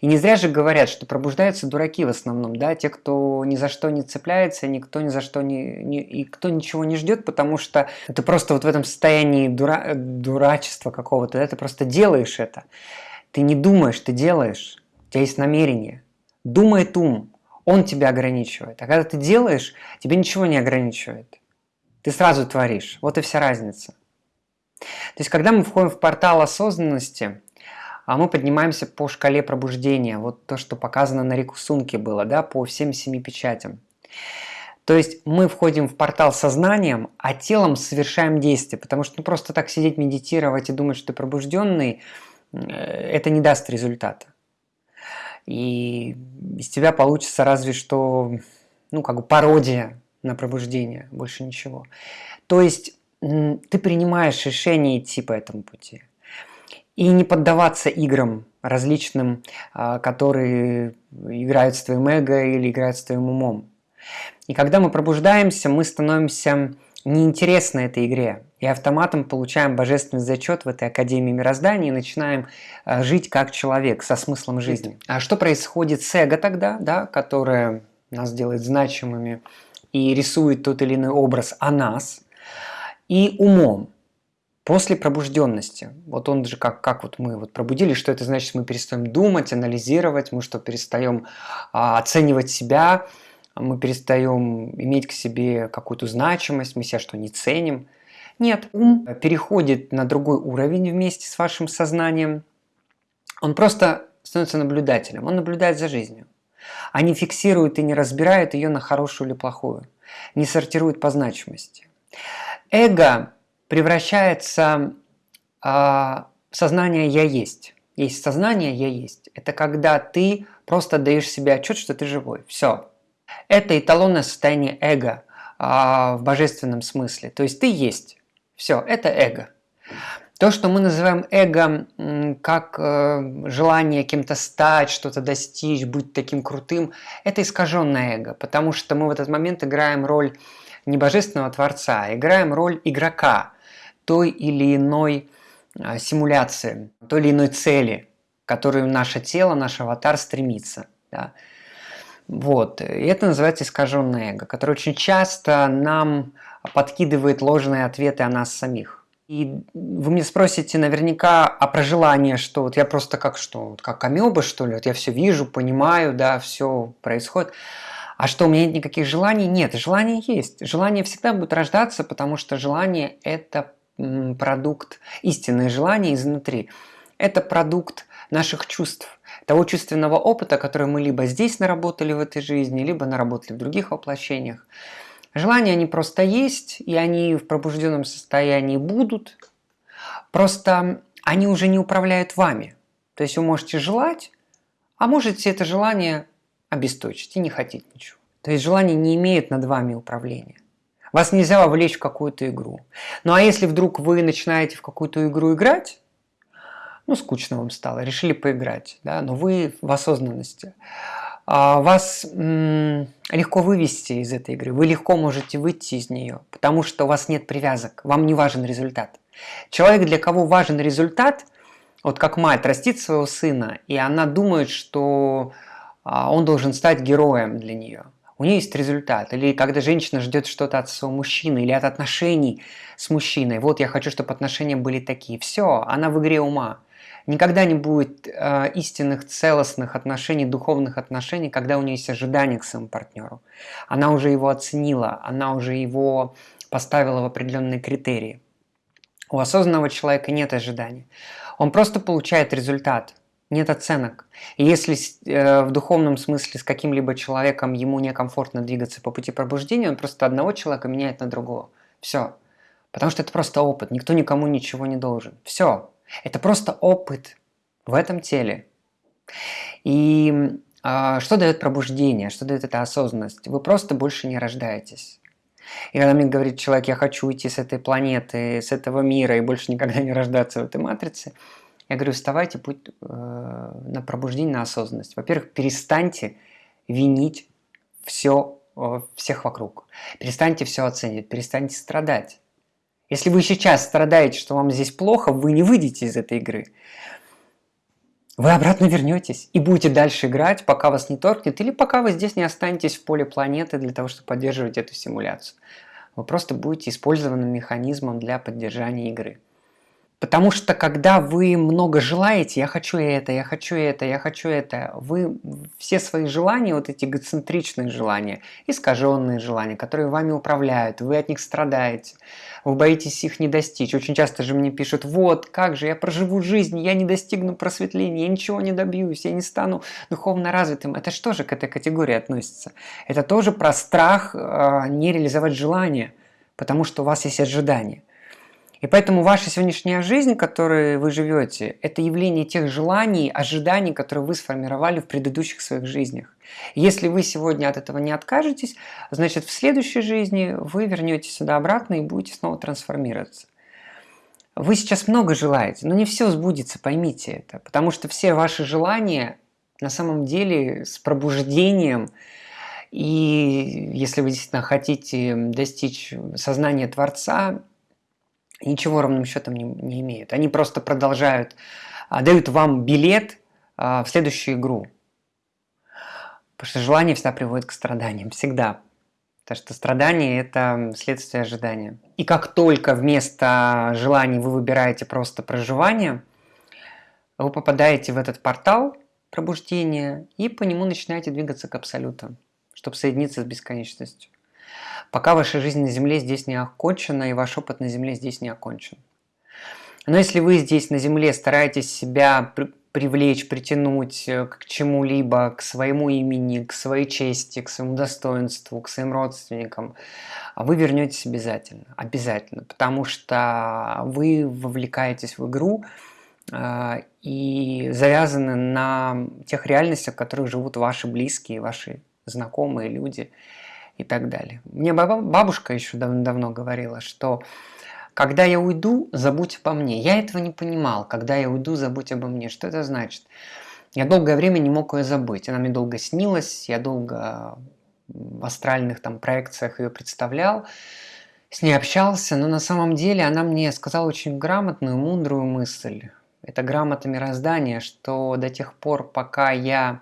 A: И не зря же говорят, что пробуждаются дураки в основном, да, те, кто ни за что не цепляется, никто ни за что не, не и кто ничего не ждет, потому что ты просто вот в этом состоянии дура, дурачества какого-то, да, ты просто делаешь это. Ты не думаешь, ты делаешь, у тебя есть намерение. Думает ум, он тебя ограничивает. А когда ты делаешь, тебе ничего не ограничивает. Ты сразу творишь. Вот и вся разница. То есть, когда мы входим в портал осознанности, а мы поднимаемся по шкале пробуждения. Вот то, что показано на рисунке было, да, по всем семи печатям. То есть мы входим в портал сознанием, а телом совершаем действие. Потому что ну, просто так сидеть, медитировать и думать, что ты пробужденный, э, это не даст результата. И из тебя получится разве что, ну, как бы пародия на пробуждение, больше ничего. То есть ты принимаешь решение идти по этому пути и не поддаваться играм различным, а, которые играют с твоим эго или играют с твоим умом. И когда мы пробуждаемся, мы становимся неинтересны этой игре. И автоматом получаем божественный зачет в этой Академии Мироздания и начинаем а, жить как человек, со смыслом жизни. А что происходит с эго тогда, да, которое нас делает значимыми и рисует тот или иной образ о нас, и умом, После пробужденности, вот он же как, как вот мы вот пробудились, что это значит, мы перестаем думать, анализировать, мы что, перестаем а, оценивать себя, мы перестаем иметь к себе какую-то значимость, мы себя что, не ценим. Нет, ум переходит на другой уровень вместе с вашим сознанием. Он просто становится наблюдателем, он наблюдает за жизнью. А не фиксирует и не разбирает ее на хорошую или плохую, не сортирует по значимости. Эго превращается а, сознание «я есть». Есть сознание «я есть». Это когда ты просто даешь себе отчет, что ты живой. Все. Это эталонное состояние эго а, в божественном смысле. То есть ты есть. Все, это эго. То, что мы называем эго как э, желание кем-то стать, что-то достичь, быть таким крутым, это искаженное эго, потому что мы в этот момент играем роль не божественного творца, а играем роль игрока, той или иной а, симуляции, той или иной цели, к которой наше тело, наш аватар стремится. Да. Вот. И это называется искаженное эго, которое очень часто нам подкидывает ложные ответы о нас самих. И вы мне спросите наверняка о прожелании, что вот я просто как что, как амеба что ли, вот я все вижу, понимаю, да, все происходит. А что, у меня нет никаких желаний? Нет, желания есть. Желание всегда будет рождаться, потому что желание – это продукт истинное желание изнутри. Это продукт наших чувств, того чувственного опыта, который мы либо здесь наработали в этой жизни, либо наработали в других воплощениях. Желания, они просто есть, и они в пробужденном состоянии будут. Просто они уже не управляют вами. То есть вы можете желать, а можете это желание обесточить и не хотеть ничего. То есть желания не имеют над вами управления. Вас нельзя вовлечь в какую-то игру. Ну а если вдруг вы начинаете в какую-то игру играть, ну скучно вам стало, решили поиграть, да, но вы в осознанности, а, вас легко вывести из этой игры, вы легко можете выйти из нее, потому что у вас нет привязок, вам не важен результат. Человек, для кого важен результат, вот как мать растит своего сына, и она думает, что а, он должен стать героем для нее у нее есть результат. Или когда женщина ждет что-то от своего мужчины или от отношений с мужчиной. Вот я хочу, чтобы отношения были такие. Все, она в игре ума. Никогда не будет э, истинных, целостных отношений, духовных отношений, когда у нее есть ожидания к своему партнеру. Она уже его оценила, она уже его поставила в определенные критерии. У осознанного человека нет ожиданий. Он просто получает результат, нет оценок. Если э, в духовном смысле с каким-либо человеком ему некомфортно двигаться по пути пробуждения, он просто одного человека меняет на другого. Все. Потому что это просто опыт, никто никому ничего не должен. Все. Это просто опыт в этом теле. И э, что дает пробуждение, что дает эта осознанность? Вы просто больше не рождаетесь. И когда мне говорит человек, я хочу уйти с этой планеты, с этого мира и больше никогда не рождаться в этой матрице, я говорю, вставайте путь э, на пробуждение, на осознанность. Во-первых, перестаньте винить все, э, всех вокруг. Перестаньте все оценивать, перестаньте страдать. Если вы сейчас страдаете, что вам здесь плохо, вы не выйдете из этой игры. Вы обратно вернетесь и будете дальше играть, пока вас не торкнет, или пока вы здесь не останетесь в поле планеты для того, чтобы поддерживать эту симуляцию. Вы просто будете использованным механизмом для поддержания игры. Потому что когда вы много желаете, я хочу это, я хочу это, я хочу это, вы все свои желания, вот эти эгоцентричные желания, искаженные желания, которые вами управляют, вы от них страдаете, вы боитесь их не достичь. Очень часто же мне пишут, вот, как же, я проживу жизнь, я не достигну просветления, я ничего не добьюсь, я не стану духовно развитым. Это что же к этой категории относится? Это тоже про страх э, не реализовать желание, потому что у вас есть ожидания. И поэтому ваша сегодняшняя жизнь, которой вы живете, это явление тех желаний, ожиданий, которые вы сформировали в предыдущих своих жизнях. Если вы сегодня от этого не откажетесь, значит в следующей жизни вы вернетесь сюда обратно и будете снова трансформироваться. Вы сейчас много желаете, но не все сбудется, поймите это. Потому что все ваши желания на самом деле с пробуждением, и если вы действительно хотите достичь сознания Творца, ничего ровным счетом не, не имеют. Они просто продолжают, а, дают вам билет а, в следующую игру. Потому что желание всегда приводит к страданиям, всегда. Потому что страдание – это следствие ожидания. И как только вместо желаний вы выбираете просто проживание, вы попадаете в этот портал пробуждения и по нему начинаете двигаться к абсолюту, чтобы соединиться с бесконечностью пока ваша жизнь на Земле здесь не окончена, и ваш опыт на Земле здесь не окончен. Но если вы здесь на Земле стараетесь себя при привлечь, притянуть э, к чему-либо, к своему имени, к своей чести, к своему достоинству, к своим родственникам, вы вернетесь обязательно. Обязательно. Потому что вы вовлекаетесь в игру, э, и завязаны на тех реальностях, в которых живут ваши близкие, ваши знакомые люди и так далее. Мне бабушка еще давно-давно говорила, что когда я уйду, забудь обо мне. Я этого не понимал. Когда я уйду, забудь обо мне. Что это значит? Я долгое время не мог ее забыть. Она мне долго снилась, я долго в астральных там проекциях ее представлял, с ней общался, но на самом деле она мне сказала очень грамотную, мудрую мысль. Это грамота мироздания, что до тех пор, пока я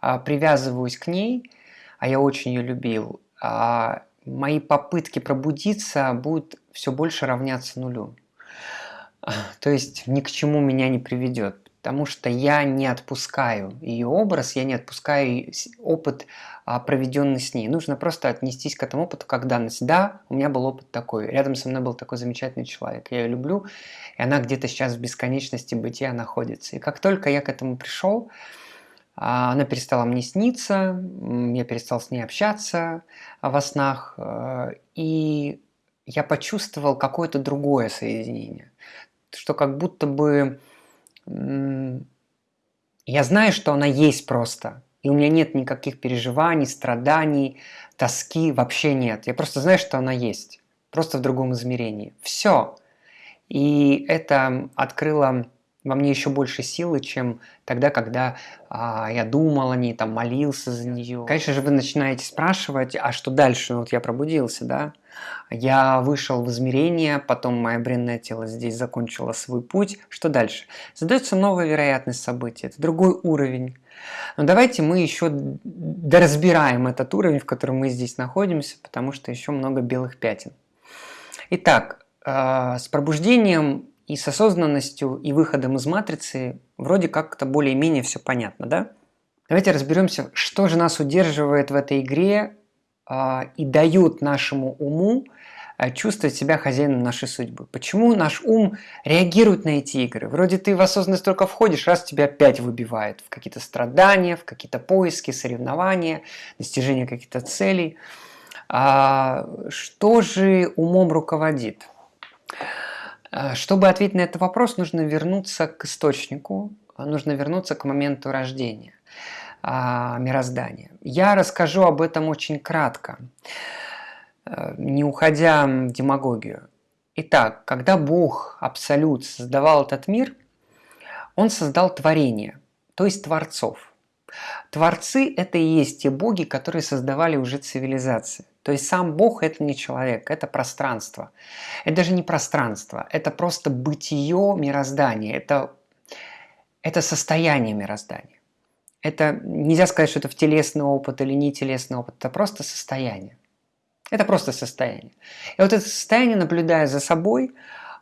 A: а, привязываюсь к ней, а я очень ее любил, мои попытки пробудиться будут все больше равняться нулю. (laughs) То есть ни к чему меня не приведет, потому что я не отпускаю ее образ, я не отпускаю опыт, а, проведенный с ней. Нужно просто отнестись к этому опыту как данность. Да, у меня был опыт такой, рядом со мной был такой замечательный человек, я ее люблю, и она где-то сейчас в бесконечности бытия находится. И как только я к этому пришел, а, она перестала мне сниться, я перестал с ней общаться во снах, э, и я почувствовал какое-то другое соединение. Что как будто бы я знаю, что она есть просто, и у меня нет никаких переживаний, страданий, тоски, вообще нет. Я просто знаю, что она есть, просто в другом измерении. Все. И это открыло во мне еще больше силы, чем тогда, когда а, я думал о ней, там, молился за нее. Конечно же, вы начинаете спрашивать, а что дальше? Вот я пробудился, да? Я вышел в измерение, потом мое бренное тело здесь закончило свой путь. Что дальше? Задается новая вероятность событий, это другой уровень. Но давайте мы еще доразбираем этот уровень, в котором мы здесь находимся, потому что еще много белых пятен. Итак, э, с пробуждением и с осознанностью и выходом из матрицы вроде как-то более-менее все понятно, да? Давайте разберемся, что же нас удерживает в этой игре э, и дает нашему уму а, чувствовать себя хозяином нашей судьбы. Почему наш ум реагирует на эти игры? Вроде ты в осознанность только входишь, раз тебя опять выбивает в какие-то страдания, в какие-то поиски, соревнования, достижение каких-то целей. А что же умом руководит? А, чтобы ответить на этот вопрос, нужно вернуться к источнику, нужно вернуться к моменту рождения а, мироздания. Я расскажу об этом очень кратко, не уходя в демагогию. Итак, когда Бог, Абсолют, создавал этот мир, Он создал творение, то есть творцов. Творцы – это и есть те боги, которые создавали уже цивилизации. То есть сам Бог – это не человек, это пространство. Это даже не пространство, это просто бытие мироздания, это, это состояние мироздания. Это нельзя сказать, что это в телесный опыт или не телесный опыт, это просто состояние. Это просто состояние. И вот это состояние, наблюдая за собой,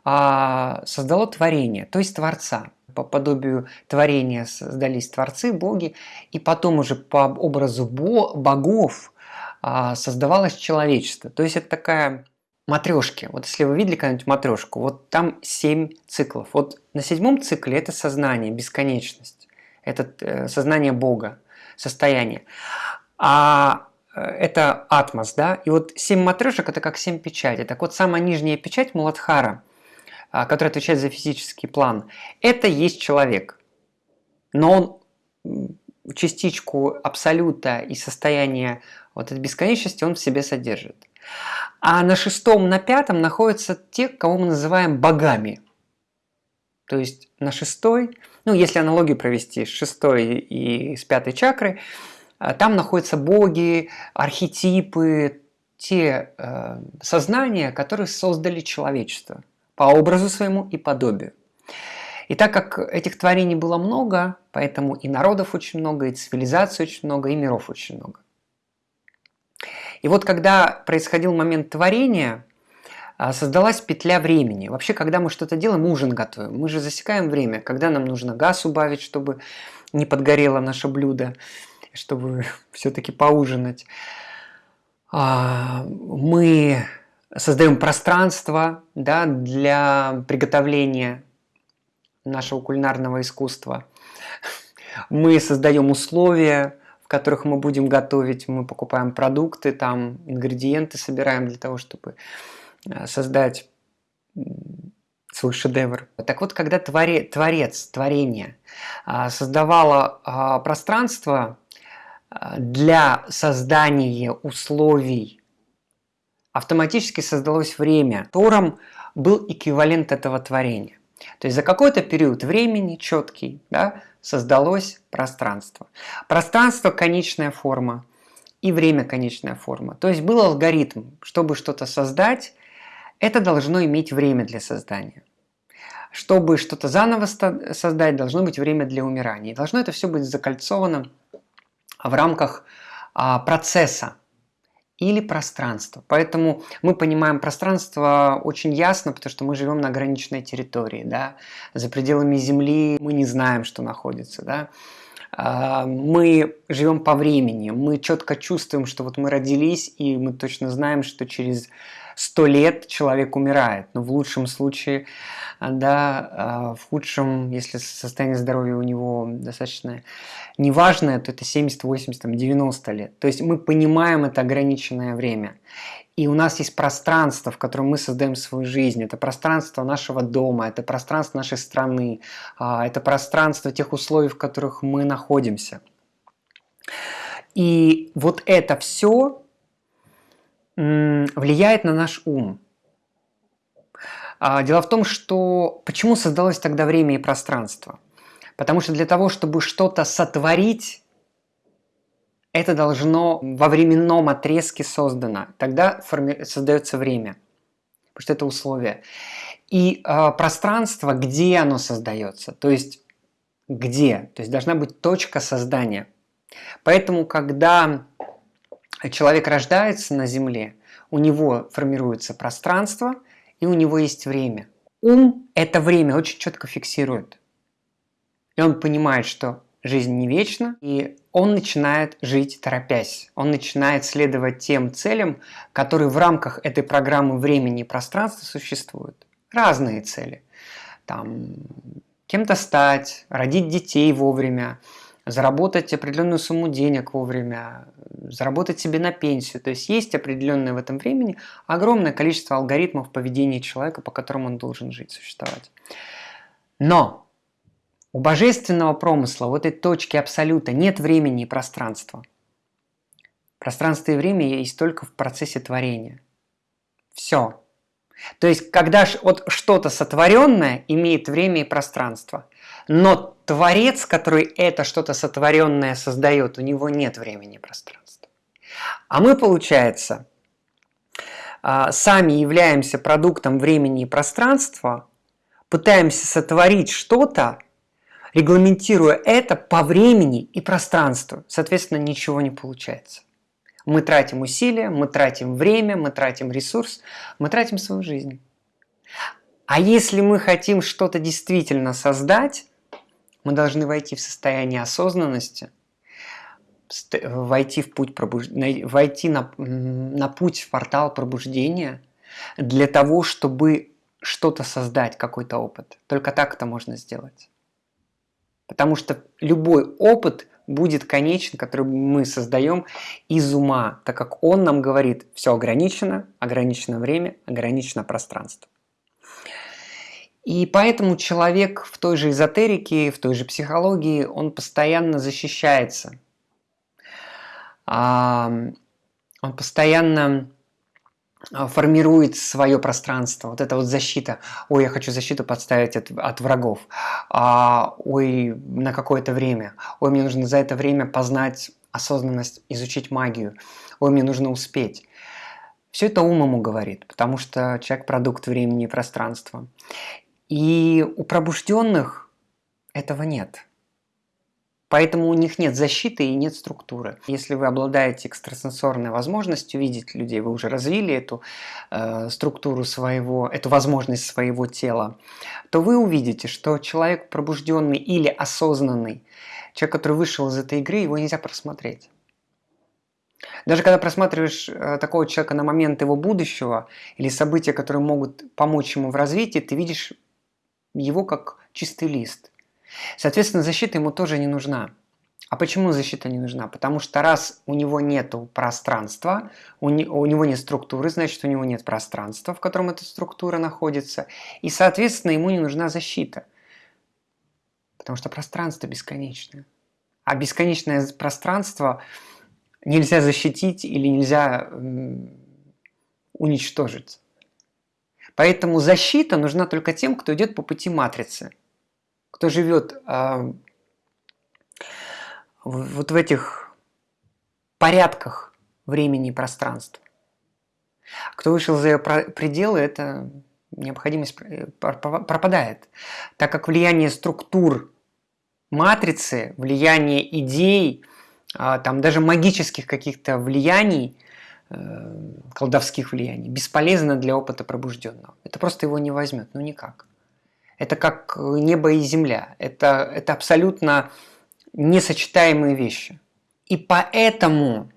A: а, создало творение, то есть Творца. По подобию творения создались Творцы, Боги, и потом уже по образу богов создавалось человечество. То есть это такая матрешки. Вот если вы видели когда-нибудь матрешку, вот там семь циклов. Вот на седьмом цикле это сознание, бесконечность. Это э, сознание Бога, состояние. А э, это атмос, да? И вот семь матрешек это как семь печатей. Так вот, самая нижняя печать Муладхара, а, которая отвечает за физический план, это есть человек. Но он частичку абсолюта и состояния вот этой бесконечности он в себе содержит. А на шестом, на пятом находятся те, кого мы называем богами. То есть на шестой, ну если аналогию провести с шестой и с пятой чакры, а, там находятся боги, архетипы, те э, сознания, которые создали человечество по образу своему и подобию. И так как этих творений было много, поэтому и народов очень много, и цивилизаций очень много, и миров очень много. И вот когда происходил момент творения, а, создалась петля времени. Вообще, когда мы что-то делаем, ужин готовим. Мы же засекаем время, когда нам нужно газ убавить, чтобы не подгорело наше блюдо, чтобы (laughs) все-таки поужинать. А, мы создаем пространство да, для приготовления нашего кулинарного искусства. Мы создаем условия, которых мы будем готовить. Мы покупаем продукты, там ингредиенты собираем для того, чтобы э, создать свой шедевр. Так вот, когда твори, творец, творение а, создавало а, пространство а, для создания условий, автоматически создалось время, в котором был эквивалент этого творения. То есть за какой-то период времени четкий да, создалось пространство. Пространство – конечная форма и время – конечная форма. То есть был алгоритм, чтобы что-то создать, это должно иметь время для создания. Чтобы что-то заново создать, должно быть время для умирания. И должно это все быть закольцовано в рамках а, процесса, или пространство. Поэтому мы понимаем пространство очень ясно, потому что мы живем на ограниченной территории. Да? За пределами Земли мы не знаем, что находится. Да? А, мы живем по времени, мы четко чувствуем, что вот мы родились, и мы точно знаем, что через сто лет человек умирает. Но в лучшем случае, да, а, в худшем, если состояние здоровья у него достаточно неважное, то это 70, 80, 90 лет. То есть мы понимаем это ограниченное время. И у нас есть пространство, в котором мы создаем свою жизнь. Это пространство нашего дома, это пространство нашей страны, а, это пространство тех условий, в которых мы находимся. И вот это все влияет на наш ум. А, дело в том, что почему создалось тогда время и пространство? Потому что для того, чтобы что-то сотворить, это должно во временном отрезке создано. Тогда форми... создается время, потому что это условие. И э, пространство, где оно создается, то есть где, то есть должна быть точка создания. Поэтому, когда человек рождается на Земле, у него формируется пространство, и у него есть время. Ум это время очень четко фиксирует. И он понимает, что жизнь не вечна, и он начинает жить торопясь. Он начинает следовать тем целям, которые в рамках этой программы времени и пространства существуют. Разные цели. Там, кем-то стать, родить детей вовремя, заработать определенную сумму денег вовремя, заработать себе на пенсию. То есть есть определенное в этом времени огромное количество алгоритмов поведения человека, по которым он должен жить, существовать. Но у божественного промысла, вот этой точки абсолюта, нет времени и пространства. Пространство и время есть только в процессе творения. Все. То есть, когда вот что-то сотворенное имеет время и пространство, но Творец, который это что-то сотворенное создает, у него нет времени и пространства. А мы, получается, а, сами являемся продуктом времени и пространства, пытаемся сотворить что-то, регламентируя это по времени и пространству. Соответственно, ничего не получается. Мы тратим усилия, мы тратим время, мы тратим ресурс, мы тратим свою жизнь. А если мы хотим что-то действительно создать, мы должны войти в состояние осознанности, войти в путь пробуж... войти на, на путь в портал пробуждения для того, чтобы что-то создать, какой-то опыт. Только так это можно сделать. Потому что любой опыт будет конечен, который мы создаем из ума, так как он нам говорит, все ограничено, ограничено время, ограничено пространство. И поэтому человек в той же эзотерике, в той же психологии, он постоянно защищается. Он постоянно а, формирует свое пространство. Вот эта вот защита. Ой, я хочу защиту подставить от, от врагов. А, ой, на какое-то время. Ой, мне нужно за это время познать осознанность, изучить магию. Ой, мне нужно успеть. Все это ум ему говорит, потому что человек продукт времени и пространства. И у пробужденных этого нет. Поэтому у них нет защиты и нет структуры. Если вы обладаете экстрасенсорной возможностью видеть людей, вы уже развили эту э, структуру своего, эту возможность своего тела, то вы увидите, что человек пробужденный или осознанный, человек, который вышел из этой игры, его нельзя просмотреть. Даже когда просматриваешь э, такого человека на момент его будущего или события, которые могут помочь ему в развитии, ты видишь его как чистый лист – Соответственно, защита ему тоже не нужна. А почему защита не нужна? Потому что раз у него нет пространства, у, не, у него нет структуры, значит у него нет пространства, в котором эта структура находится. И, соответственно, ему не нужна защита. Потому что пространство бесконечное. А бесконечное пространство нельзя защитить или нельзя уничтожить. Поэтому защита нужна только тем, кто идет по пути матрицы – кто живет э, вот в этих порядках времени и пространства. Кто вышел за ее пределы, это необходимость э, пропадает, так как влияние структур матрицы, влияние идей, а, там даже магических каких-то влияний, колдовских влияний, бесполезно для опыта пробужденного. Это просто его не возьмет, ну никак. Это как небо и земля. Это, это абсолютно несочетаемые вещи. И поэтому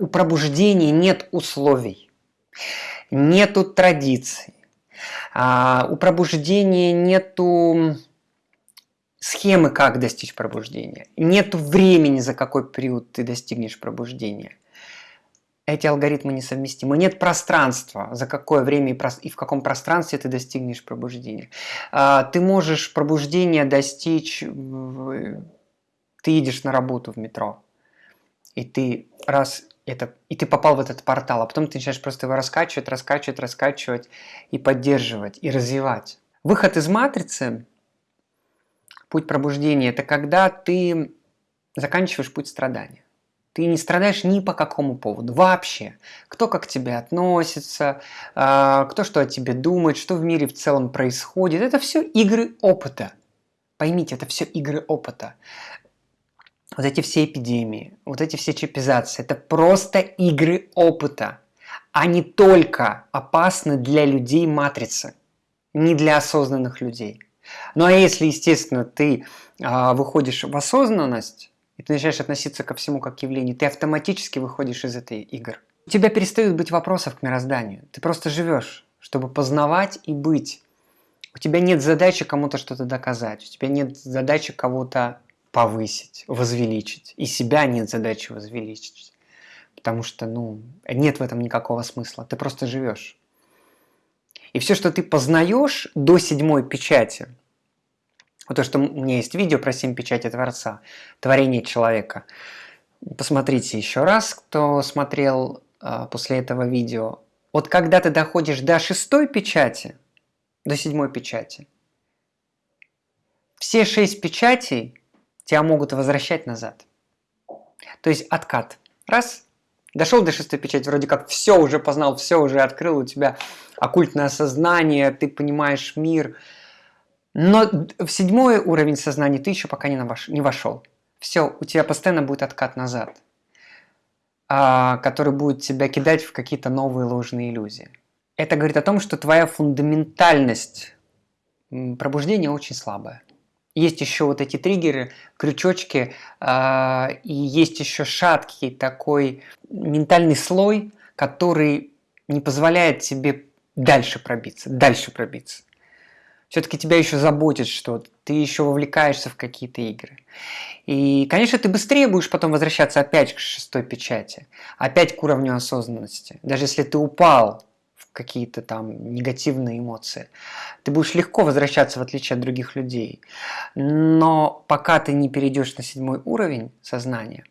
A: у пробуждения нет условий, нету традиций, а, у пробуждения нету схемы, как достичь пробуждения, нету времени, за какой период ты достигнешь пробуждения – эти алгоритмы несовместимы. Нет пространства, за какое время и в каком пространстве ты достигнешь пробуждения. А, ты можешь пробуждения достичь, ты едешь на работу в метро, и ты раз это, и ты попал в этот портал, а потом ты начинаешь просто его раскачивать, раскачивать, раскачивать и поддерживать, и развивать. Выход из матрицы, путь пробуждения, это когда ты заканчиваешь путь страдания. Ты не страдаешь ни по какому поводу, вообще. Кто как к тебе относится, а, кто что о тебе думает, что в мире в целом происходит. Это все игры опыта. Поймите, это все игры опыта. Вот эти все эпидемии, вот эти все чипизации, это просто игры опыта. Они только опасны для людей матрицы, не для осознанных людей. Ну а если, естественно, ты а, выходишь в осознанность, и ты начинаешь относиться ко всему как к явлению, ты автоматически выходишь из этой игры. У тебя перестают быть вопросов к мирозданию. Ты просто живешь, чтобы познавать и быть. У тебя нет задачи кому-то что-то доказать, у тебя нет задачи кого-то повысить, возвеличить. И себя нет задачи возвеличить. Потому что, ну, нет в этом никакого смысла. Ты просто живешь. И все, что ты познаешь до седьмой печати, вот то, что у меня есть видео про семь печати Творца, творение человека. Посмотрите еще раз, кто смотрел э, после этого видео. Вот когда ты доходишь до шестой печати, до седьмой печати, все шесть печатей тебя могут возвращать назад. То есть откат. Раз, дошел до шестой печати, вроде как все уже познал, все уже открыл, у тебя оккультное сознание, ты понимаешь мир. Но в седьмой уровень сознания ты еще пока не, навош, не вошел. Все, у тебя постоянно будет откат назад, а, который будет тебя кидать в какие-то новые ложные иллюзии. Это говорит о том, что твоя фундаментальность пробуждения очень слабая. Есть еще вот эти триггеры, крючочки, э, и есть еще шаткий такой ментальный слой, который не позволяет тебе дальше пробиться, дальше пробиться. Все-таки тебя еще заботит что-то, ты еще вовлекаешься в какие-то игры. И, конечно, ты быстрее будешь потом возвращаться опять к шестой печати, опять к уровню осознанности. Даже если ты упал какие-то там негативные эмоции. Ты будешь легко возвращаться, в отличие от других людей. Но пока ты не перейдешь на седьмой уровень сознания,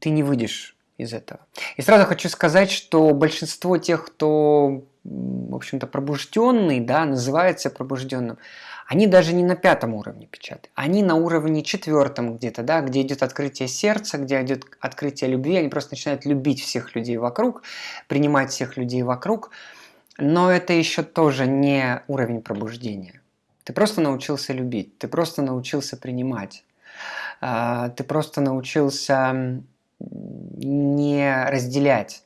A: ты не выйдешь из этого. И сразу хочу сказать, что большинство тех, кто, в общем-то, пробужденный, да, называется пробужденным, они даже не на пятом уровне печати, они на уровне четвертом где-то, да, где идет открытие сердца, где идет открытие любви, они просто начинают любить всех людей вокруг, принимать всех людей вокруг, но это еще тоже не уровень пробуждения. Ты просто научился любить, ты просто научился принимать, а, ты просто научился не разделять,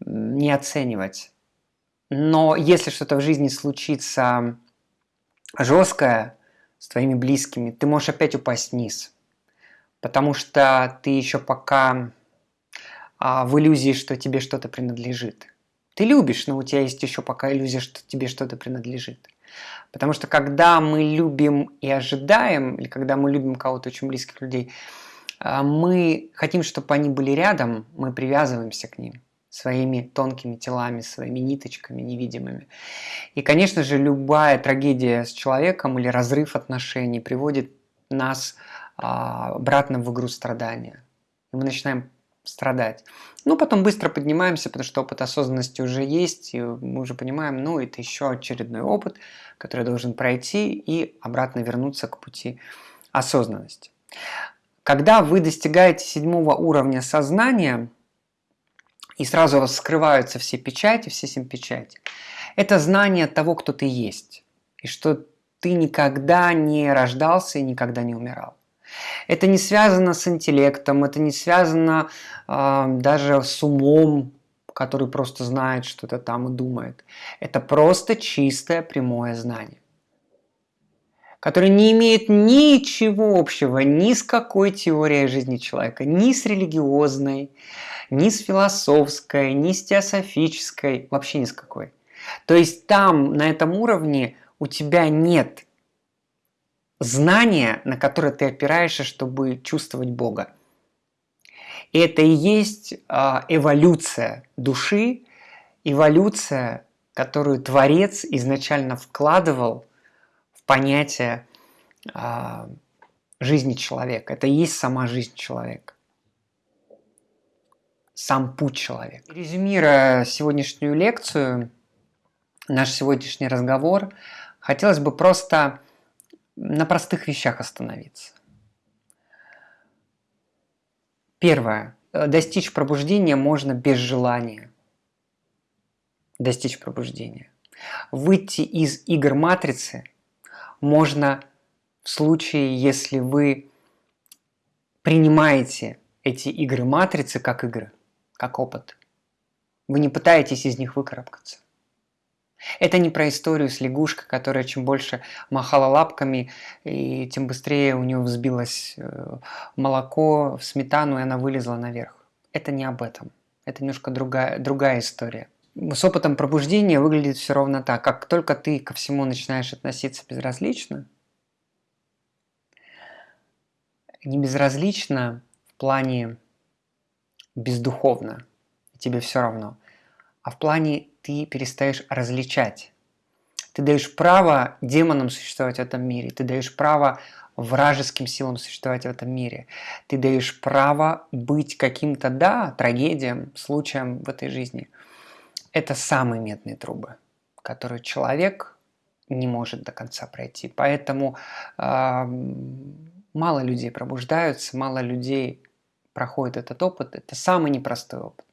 A: не оценивать. Но если что-то в жизни случится жесткое с твоими близкими, ты можешь опять упасть вниз. Потому что ты еще пока а, в иллюзии, что тебе что-то принадлежит. Ты любишь, но у тебя есть еще пока иллюзия, что тебе что-то принадлежит. Потому что когда мы любим и ожидаем, или когда мы любим кого-то очень близких людей, мы хотим, чтобы они были рядом, мы привязываемся к ним своими тонкими телами, своими ниточками невидимыми. И, конечно же, любая трагедия с человеком или разрыв отношений приводит нас а, обратно в игру страдания. И мы начинаем страдать. Ну, потом быстро поднимаемся, потому что опыт осознанности уже есть, и мы уже понимаем, ну, это еще очередной опыт, который должен пройти и обратно вернуться к пути осознанности. Когда вы достигаете седьмого уровня сознания, и сразу у вас скрываются все печати, все семь печати, это знание того, кто ты есть, и что ты никогда не рождался и никогда не умирал. Это не связано с интеллектом, это не связано э, даже с умом, который просто знает что-то там и думает. Это просто чистое прямое знание которое не имеет ничего общего ни с какой теорией жизни человека, ни с религиозной, ни с философской, ни с теософической, вообще ни с какой. То есть там, на этом уровне, у тебя нет знание, на которое ты опираешься, чтобы чувствовать Бога. И это и есть а, эволюция души, эволюция, которую Творец изначально вкладывал понятие а, жизни человека. Это и есть сама жизнь человека. Сам путь человека. Резюмируя сегодняшнюю лекцию, наш сегодняшний разговор, хотелось бы просто на простых вещах остановиться. Первое. Достичь пробуждения можно без желания. Достичь пробуждения. Выйти из игр матрицы можно в случае, если вы принимаете эти игры матрицы как игры, как опыт. Вы не пытаетесь из них выкарабкаться. Это не про историю с лягушкой, которая чем больше махала лапками, и тем быстрее у нее взбилось э, молоко в сметану, и она вылезла наверх. Это не об этом. Это немножко другая, другая история. С опытом пробуждения выглядит все ровно так. Как только ты ко всему начинаешь относиться безразлично, не безразлично в плане бездуховно, тебе все равно, а в плане ты перестаешь различать. Ты даешь право демонам существовать в этом мире, ты даешь право вражеским силам существовать в этом мире. Ты даешь право быть каким-то, да, трагедиям, случаем в этой жизни. Это самые медные трубы, которые человек не может до конца пройти. Поэтому э, мало людей пробуждаются, мало людей проходит этот опыт. Это самый непростой опыт.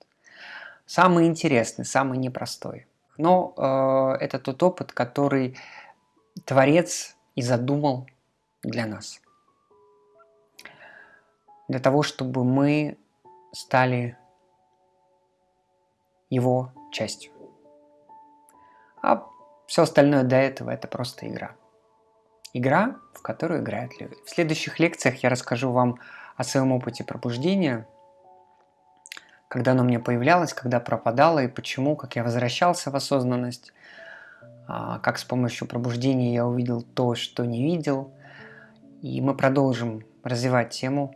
A: Самый интересный, самый непростой. Но э, это тот опыт, который Творец и задумал для нас. Для того, чтобы мы стали его частью. А все остальное до этого это просто игра. Игра, в которую играют люди. В следующих лекциях я расскажу вам о своем опыте пробуждения – когда оно мне появлялось, когда пропадало и почему, как я возвращался в осознанность, а, как с помощью пробуждения я увидел то, что не видел. И мы продолжим развивать тему,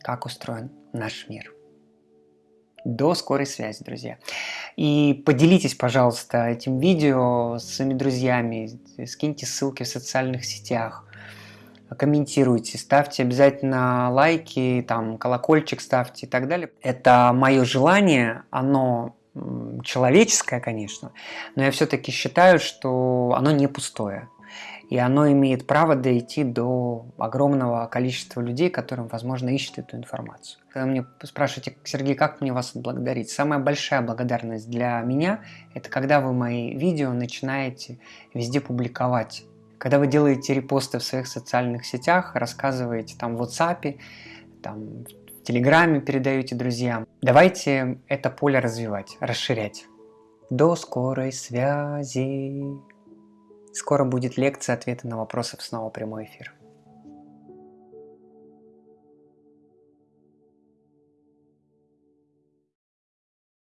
A: как устроен наш мир. До скорой связи, друзья. И поделитесь, пожалуйста, этим видео с своими друзьями, скиньте ссылки в социальных сетях, комментируйте, ставьте обязательно лайки, там колокольчик ставьте и так далее. Это мое желание, оно человеческое, конечно, но я все-таки считаю, что оно не пустое. И оно имеет право дойти до огромного количества людей, которым, возможно, ищут эту информацию. Когда мне спрашиваете, Сергей, как мне вас отблагодарить? Самая большая благодарность для меня – это когда вы мои видео начинаете везде публиковать когда вы делаете репосты в своих социальных сетях, рассказываете там в WhatsApp, там, в Телеграме передаете друзьям, давайте это поле развивать, расширять. До скорой связи. Скоро будет лекция ответы на вопросы в снова прямой эфир.